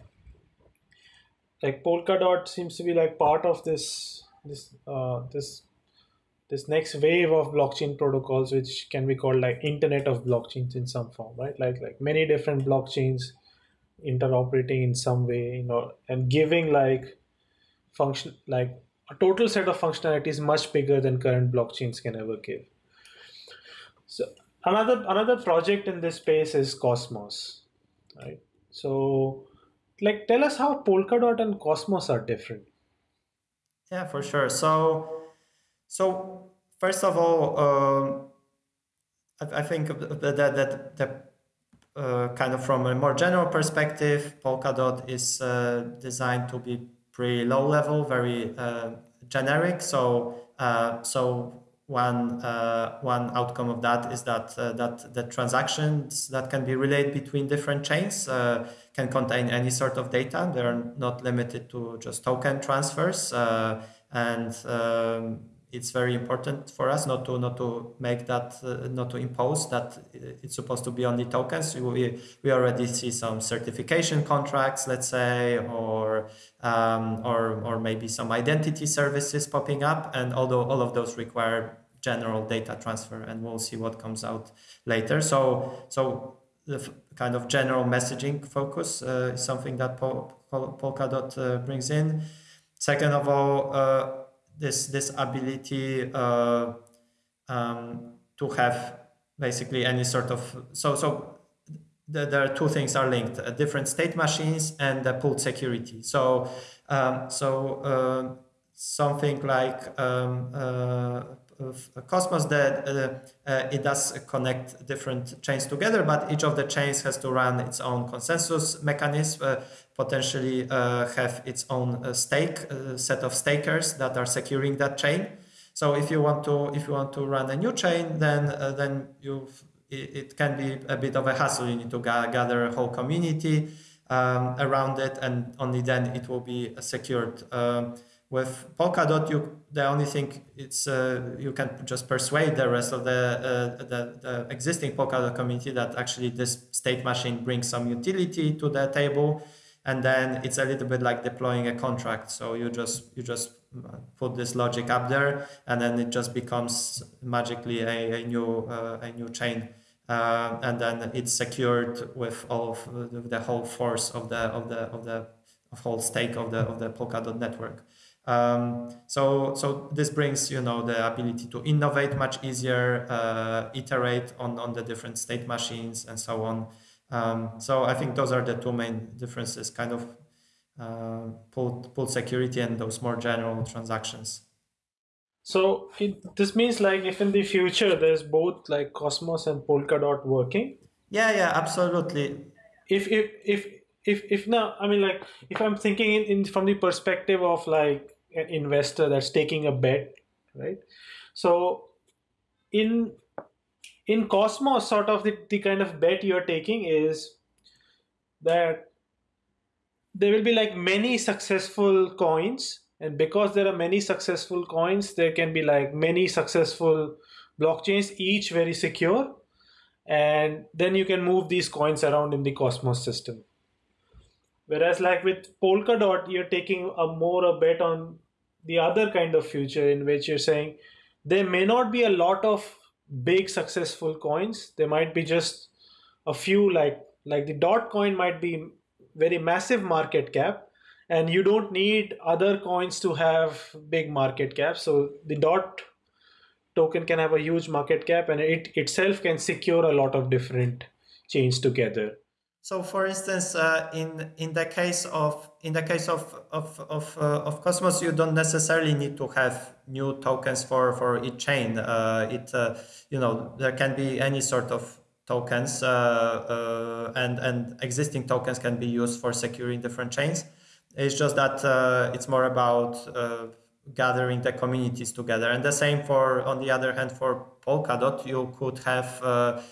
like Polkadot seems to be like part of this this uh, this this next wave of blockchain protocols, which can be called like Internet of blockchains in some form, right? Like like many different blockchains interoperating in some way, you know, and giving like function like a total set of functionalities much bigger than current blockchains can ever give. So another another project in this space is cosmos right so like tell us how polkadot and cosmos are different yeah for sure so so first of all um, I, I, think that that, that uh, kind of from a more general perspective polkadot is uh, designed to be pretty low level very uh, generic so uh, so one uh, one outcome of that is that uh, that the transactions that can be relayed between different chains can contain any sort of data. They are not limited to just token transfers, and um, it's very important for us not to not to make that uh, not to impose that it's supposed to be only tokens. We we already see some certification contracts, let's say, or um, or or maybe some identity services popping up, and although all of those require general data transfer, and we'll see what comes out later. So so the kind of general messaging focus uh, is something that Pol- Pol- Polkadot uh, brings in. Second of all, uh, this this ability uh, um, to have basically any sort of so so there are two things are linked: uh, different state machines and the pooled security. So um, so uh, something like um, Cosmos that uh, uh, it does connect different chains together, but each of the chains has to run its own consensus mechanism, uh, potentially have its own stake set of stakers that are securing that chain. So if you want to if you want to run a new chain, then then you it, it, can be a bit of a hassle. You need to ga- gather a whole community um, around it, and only then it will be secured. Um, with Polkadot, you the only thing it's uh, you can just persuade the rest of the, uh, the, the existing Polkadot community that actually this state machine brings some utility to the table, and then it's a little bit like deploying a contract. So you just you just put this logic up there, and then it just becomes magically a, a new uh, a new chain. Uh, and then it's secured with all of the, the whole force of the of the of the of whole stake of the of the Polkadot network. Um, so, so this brings you know the ability to innovate much easier, uh, iterate on on the different state machines and so on. Um, so I think those are the two main differences, kind of uh, pooled, pooled security and those more general transactions. So it, this means like if in the future there's both like Cosmos and Polkadot working. Yeah, yeah, absolutely. If if if if if now I mean like if I'm thinking in, in from the perspective of like an investor that's taking a bet, right? So in in Cosmos, sort of the, the kind of bet you're taking is that there will be like many successful coins and because there are many successful coins there can be like many successful blockchains each very secure and then you can move these coins around in the cosmos system. Whereas like with polkadot you're taking a more a bet on the other kind of future in which you're saying there may not be a lot of big successful coins. There might be just a few like like the dot coin might be very massive market cap and you don't need other coins to have big market cap. So the dot token can have a huge market cap and it itself can secure a lot of different chains together so for instance uh, in in the case of in the case of of of, uh, of cosmos you don't necessarily need to have new tokens for for each chain uh, it uh, you know there can be any sort of tokens uh, uh, and and existing tokens can be used for securing different chains it's just that it's more about gathering the communities together. And the same for, on the other hand, for Polkadot, you could have,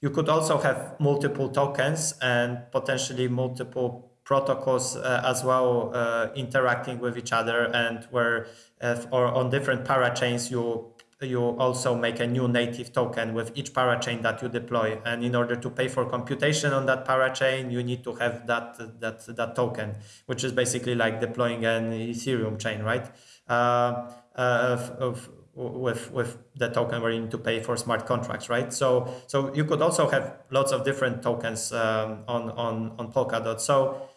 you could also have multiple tokens and potentially multiple protocols uh, as well uh, interacting with each other and where, uh, or on different parachains, you you also make a new native token with each parachain that you deploy. And in order to pay for computation on that parachain, you need to have that that that token, which is basically like deploying an Ethereum chain, right? Uh, uh, of, with with the token where you need to pay for smart contracts, right? So so you could also have lots of different tokens um, on on on Polkadot. So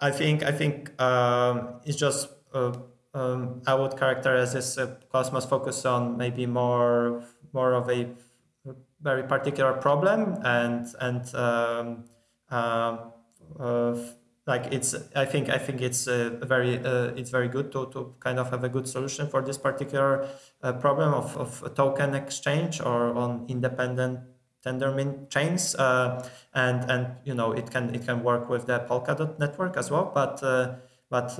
I think I think um, it's just uh, um, I would characterize this uh, Cosmos focus on maybe more more of a very particular problem and and um, uh, uh, like it's I think I think it's uh, very uh, it's very good to, to kind of have a good solution for this particular uh, problem of, of token exchange or on independent Tendermint chains and and you know it can it can work with the Polkadot network as well but but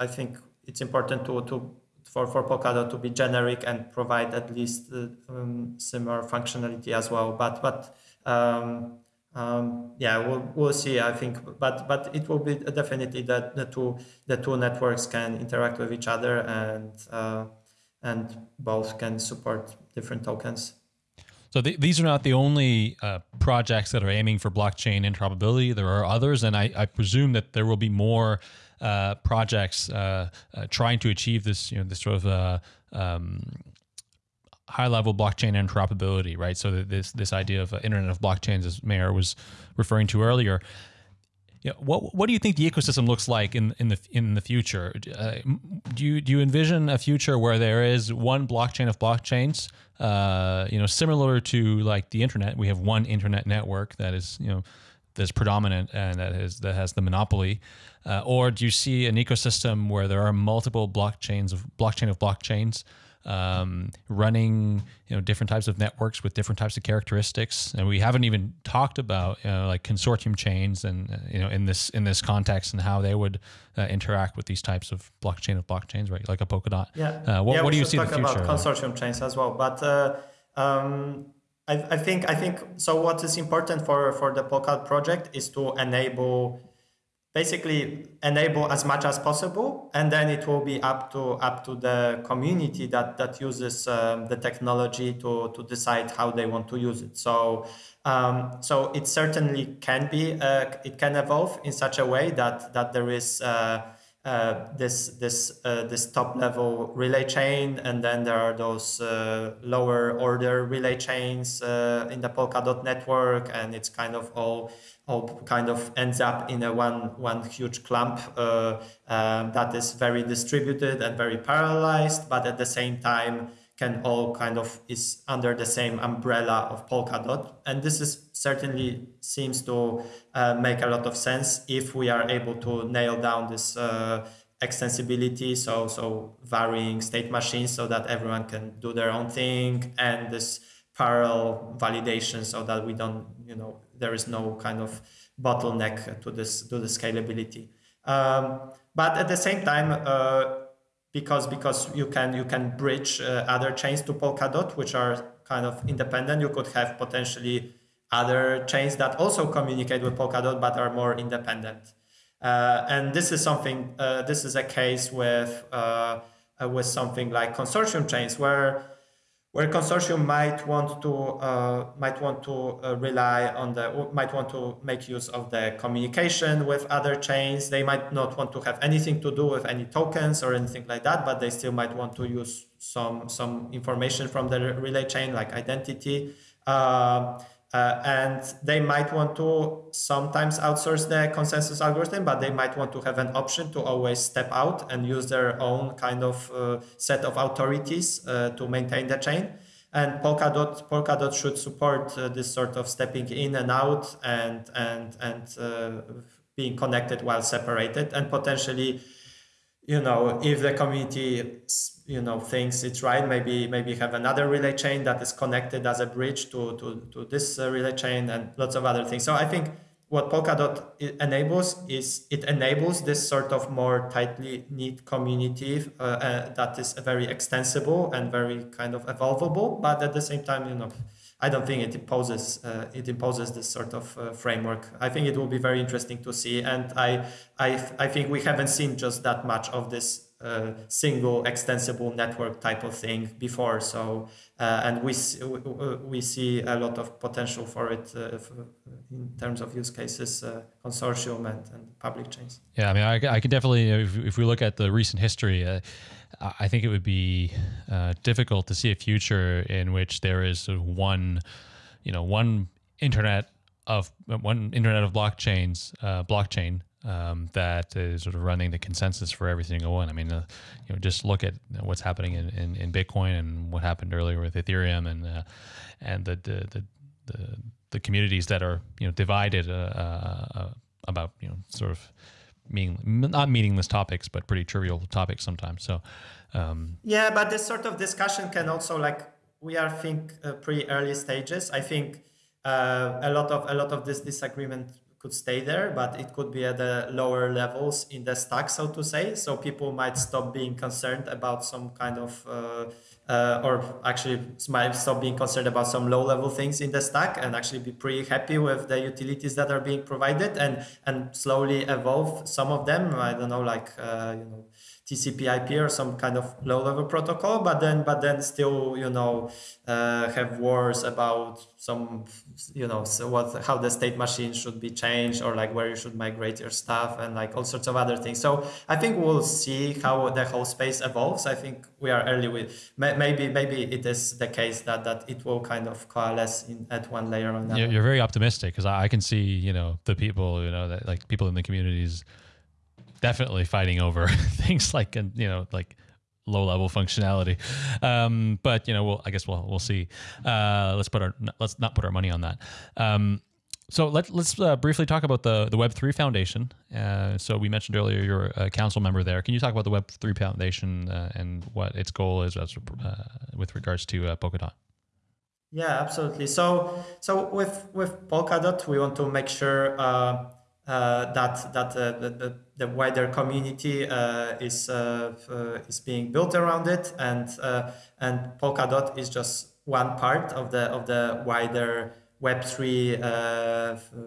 I think it's important to, to for, for Polkadot to be generic and provide at least uh, um, similar functionality as well. But but um, um, yeah, we'll, we'll see. I think, but but it will be definitely that the two the two networks can interact with each other and uh, and both can support different tokens. So th- these are not the only uh, projects that are aiming for blockchain interoperability. There are others, and I, I presume that there will be more uh, projects uh, uh, trying to achieve this, you know, this sort of uh, um, high level blockchain interoperability, right? So this this idea of Internet of Blockchains, as Meher was referring to earlier. What what do you think the ecosystem looks like in in the in the future? Uh, do you do you envision a future where there is one blockchain of blockchains? Uh, you know, similar to like the internet, we have one internet network that is you know that's predominant and that has that has the monopoly, uh, or do you see an ecosystem where there are multiple blockchains of blockchain of blockchains um, running you know different types of networks with different types of characteristics, and we haven't even talked about you know, like consortium chains and uh, you know in this in this context and how they would uh, interact with these types of blockchain of blockchains, right? Like a Polkadot. Yeah. Uh, what, yeah, what do you see in the future? about consortium chains as well, but. Uh, um, I, I think I think so. What is important for for the Polkadot project is to enable basically enable as much as possible and then it will be up to up to the community that that uses um, the technology to to decide how they want to use it. So um, so it certainly can be uh, it can evolve in such a way that that there is uh, uh, this this uh, this top level relay chain, and then there are those uh, lower order relay chains uh, in the Polkadot network, and it's kind of all all kind of ends up in a one one huge clump uh, um, that is very distributed and very parallelized, but at the same time can all kind of is under the same umbrella of Polkadot. And this is certainly seems to uh, make a lot of sense if we are able to nail down this uh, extensibility, so so varying state machines so that everyone can do their own thing, and this parallel validation so that we don't, you know, there is no kind of bottleneck to this to the scalability. Um, but at the same time, uh, because because you can you can bridge uh, other chains to Polkadot, which are kind of independent. You could have potentially other chains that also communicate with Polkadot but are more independent. Uh, and this is something. Uh, this is a case with uh, uh, with something like consortium chains where where consortium might want to uh, might want to uh, rely on the might want to make use of the communication with other chains. They might not want to have anything to do with any tokens or anything like that, but they still might want to use some some information from the relay chain like identity. Uh, uh, and they might want to sometimes outsource the consensus algorithm, but they might want to have an option to always step out and use their own kind of uh, set of authorities uh, to maintain the chain. And Polkadot, Polkadot should support uh, this sort of stepping in and out and and and uh, being connected while separated, and potentially, you know, if the community you know thinks it's right maybe maybe have another relay chain that is connected as a bridge to to, to this uh, relay chain and lots of other things. So i think what polkadot enables is it enables this sort of more tightly knit community uh, uh, that is very extensible and very kind of evolvable but at the same time you know I don't think it imposes uh, it imposes this sort of uh, framework. I think it will be very interesting to see, and I I I think we haven't seen just that much of this a single extensible network type of thing before. So, uh, and we see, we see a lot of potential for it uh, in terms of use cases, uh, consortium and, and public chains. Yeah, I mean, I, I could definitely, if, if we look at the recent history, uh, I think it would be uh, difficult to see a future in which there is one, you know, one internet of one internet of blockchains, uh, blockchain um, that is sort of running the consensus for every single one. I mean, uh, you know, just look at what's happening in, in, in, Bitcoin and what happened earlier with Ethereum and uh, and the, the the, the communities that are you know divided uh, uh about you know sort of meaning not meaningless topics, but pretty trivial topics sometimes. So um, yeah, but this sort of discussion can also like we are think uh, pretty early stages. I think. a lot of a lot of this disagreement could stay there, but it could be at the lower levels in the stack, so to say. So people might stop being concerned about some kind of, uh, uh, or actually might stop being concerned about some low level things in the stack and actually be pretty happy with the utilities that are being provided and and slowly evolve some of them. I don't know, like uh, you know TCP/IP or some kind of low-level protocol, but then but then still you know uh, have wars about some you know so what how the state machine should be changed or like where you should migrate your stuff and like all sorts of other things. So I think we'll see how the whole space evolves. I think we are early with maybe maybe it is the case that that it will kind of coalesce in at one layer or another. You're very optimistic because I can see you know the people you know that like people in the communities definitely fighting over things like you know like low level functionality. Um, but you know, we'll, I guess we'll we'll see. Uh, let's put our let's not put our money on that. Um, so let, let's uh, briefly talk about the, the Web3 Foundation. Uh, so we mentioned earlier you're a council member there. Can you talk about the Web3 Foundation uh, and what its goal is as, uh, with regards to uh, Polkadot? Yeah, absolutely. So so with with Polkadot, we want to make sure uh, uh, that that uh, the, the wider community uh, is is being built around it, and and Polkadot is just one part of the of the wider Web three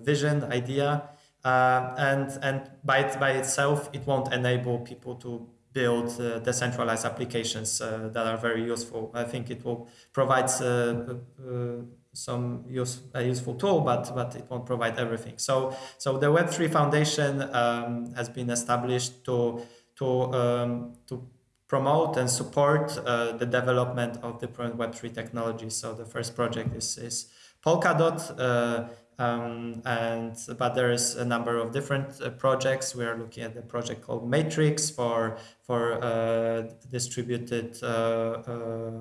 vision idea. and and by it, by itself, it won't enable people to build uh, decentralized applications uh, that are very useful. I think it will provide uh, some use, a useful tool, but but it won't provide everything. So so the Web3 Foundation um, has been established to to um, to promote and support uh, the development of different Web3 technologies. So the first project is is Polkadot. Uh, um, and but there is a number of different uh, projects. We are looking at the project called Matrix for for uh, distributed uh, uh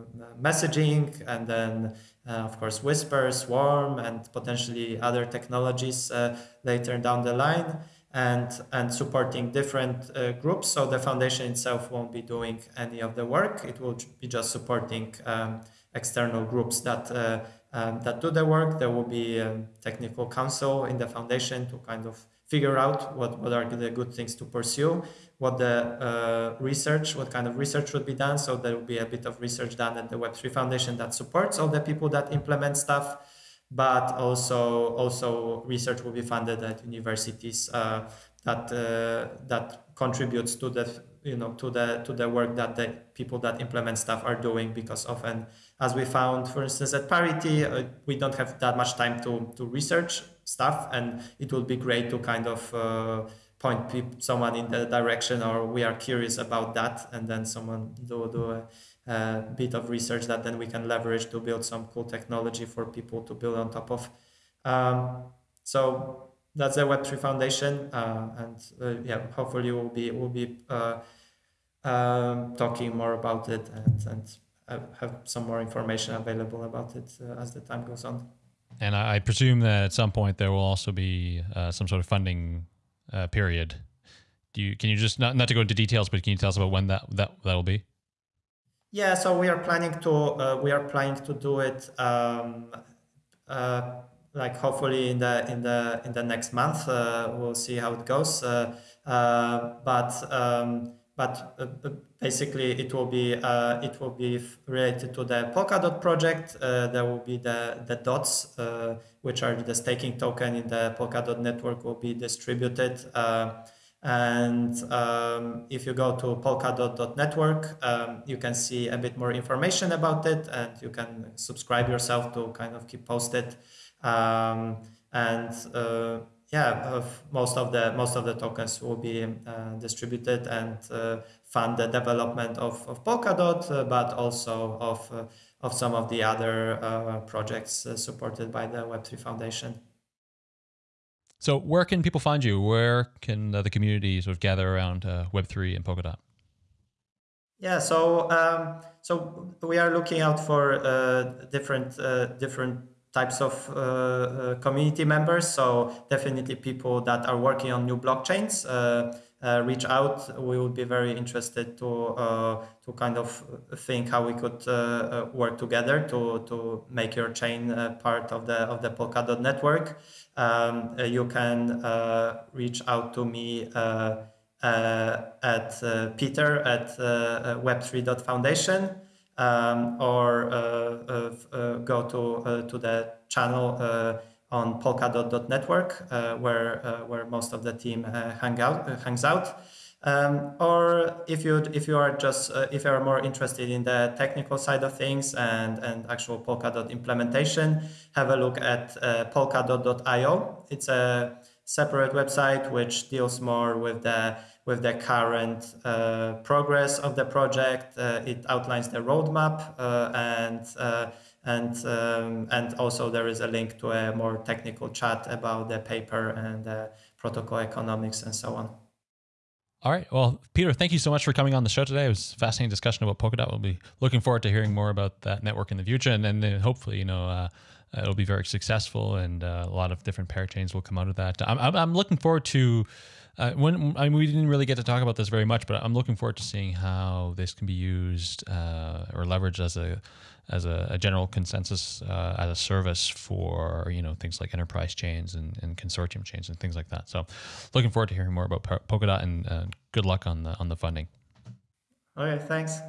messaging, and then of course Whisper, Swarm, and potentially other technologies uh, later down the line. and and supporting different uh, groups. So the foundation itself won't be doing any of the work. It will be just supporting um, external groups that uh, um, that do the work. There will be a technical council in the foundation to kind of figure out what, what are the good things to pursue, what the uh, research, what kind of research would be done. So there will be a bit of research done at the Web3 Foundation that supports all the people that implement stuff, but also also research will be funded at universities uh, that uh, that contributes to the you know to the to the work that the people that implement stuff are doing because often as we found for instance at parity uh, we don't have that much time to to research stuff and it would be great to kind of uh, point someone in the direction or we are curious about that and then someone do, do a, a, bit of research that then we can leverage to build some cool technology for people to build on top of. Um, so that's the web3 foundation uh, and uh, yeah hopefully we'll be we'll be uh, um, talking more about it and, and have some more information available about it uh, as the time goes on and I, presume that at some point there will also be uh, some sort of funding uh, period. Do you can you just not not to go into details, but can you tell us about when that that that will be? Yeah, so we are planning to uh, we are planning to do it um, uh, like hopefully in the in the in the next month. Uh, we'll see how it goes, uh, but. Um, but uh, basically it will be uh, it will be related to the Polkadot project. Uh, there will be the the dots, uh, which are the staking token in the Polkadot network, will be distributed. Uh, and um, if you go to polkadot.network, um, you can see a bit more information about it, and you can subscribe yourself to kind of keep posted. Um, and uh, yeah, most of the most of the tokens will be uh, distributed and uh, fund the development of, of Polkadot, uh, but also of uh, of some of the other uh, projects uh, supported by the Web3 Foundation. So, where can people find you? Where can the community sort of gather around Web3 and Polkadot? Yeah, so um, so we are looking out for uh, different uh, different types of uh, uh, community members. So definitely people that are working on new blockchains. Uh, uh, reach out. We would be very interested to uh, to kind of think how we could uh, work together to to make your chain part of the of the Polkadot network. Um, you can reach out to me. at Peter at web3.foundation um, or uh, uh, uh, go to to the channel on polkadot.network where where most of the team hang out hangs out. Um, or if you if you are just uh, if you are more interested in the technical side of things and and actual Polkadot implementation, have a look at uh, polkadot.io. It's a separate website which deals more with the with the current uh, progress of the project. Uh, it outlines the roadmap uh, and uh, and um, and also there is a link to a more technical chat about the paper and protocol economics and so on. All right. Well, Peter, thank you so much for coming on the show today. It was a fascinating discussion about Polkadot. We'll be looking forward to hearing more about that network in the future, and then hopefully, you know, uh, it'll be very successful, and uh, a lot of different parachains will come out of that. I'm, I'm looking forward to uh, when I mean, we didn't really get to talk about this very much, but I'm looking forward to seeing how this can be used uh, or leveraged as a as a, a general consensus uh, as a service for you know things like enterprise chains and, and consortium chains and things like that. So, looking forward to hearing more about Polkadot and uh, good luck on the on the funding. Okay, thanks.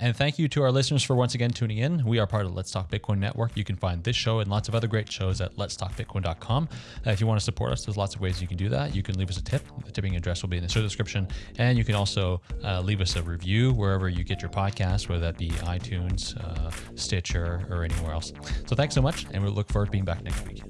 And thank you to our listeners for once again tuning in. We are part of Let's Talk Bitcoin Network. You can find this show and lots of other great shows at letstalkbitcoin.com. Uh, if you want to support us, there's lots of ways you can do that. You can leave us a tip. The tipping address will be in the show description. And you can also uh, leave us a review wherever you get your podcast, whether that be iTunes, uh, Stitcher, or anywhere else. So thanks so much. And we look forward to being back next week.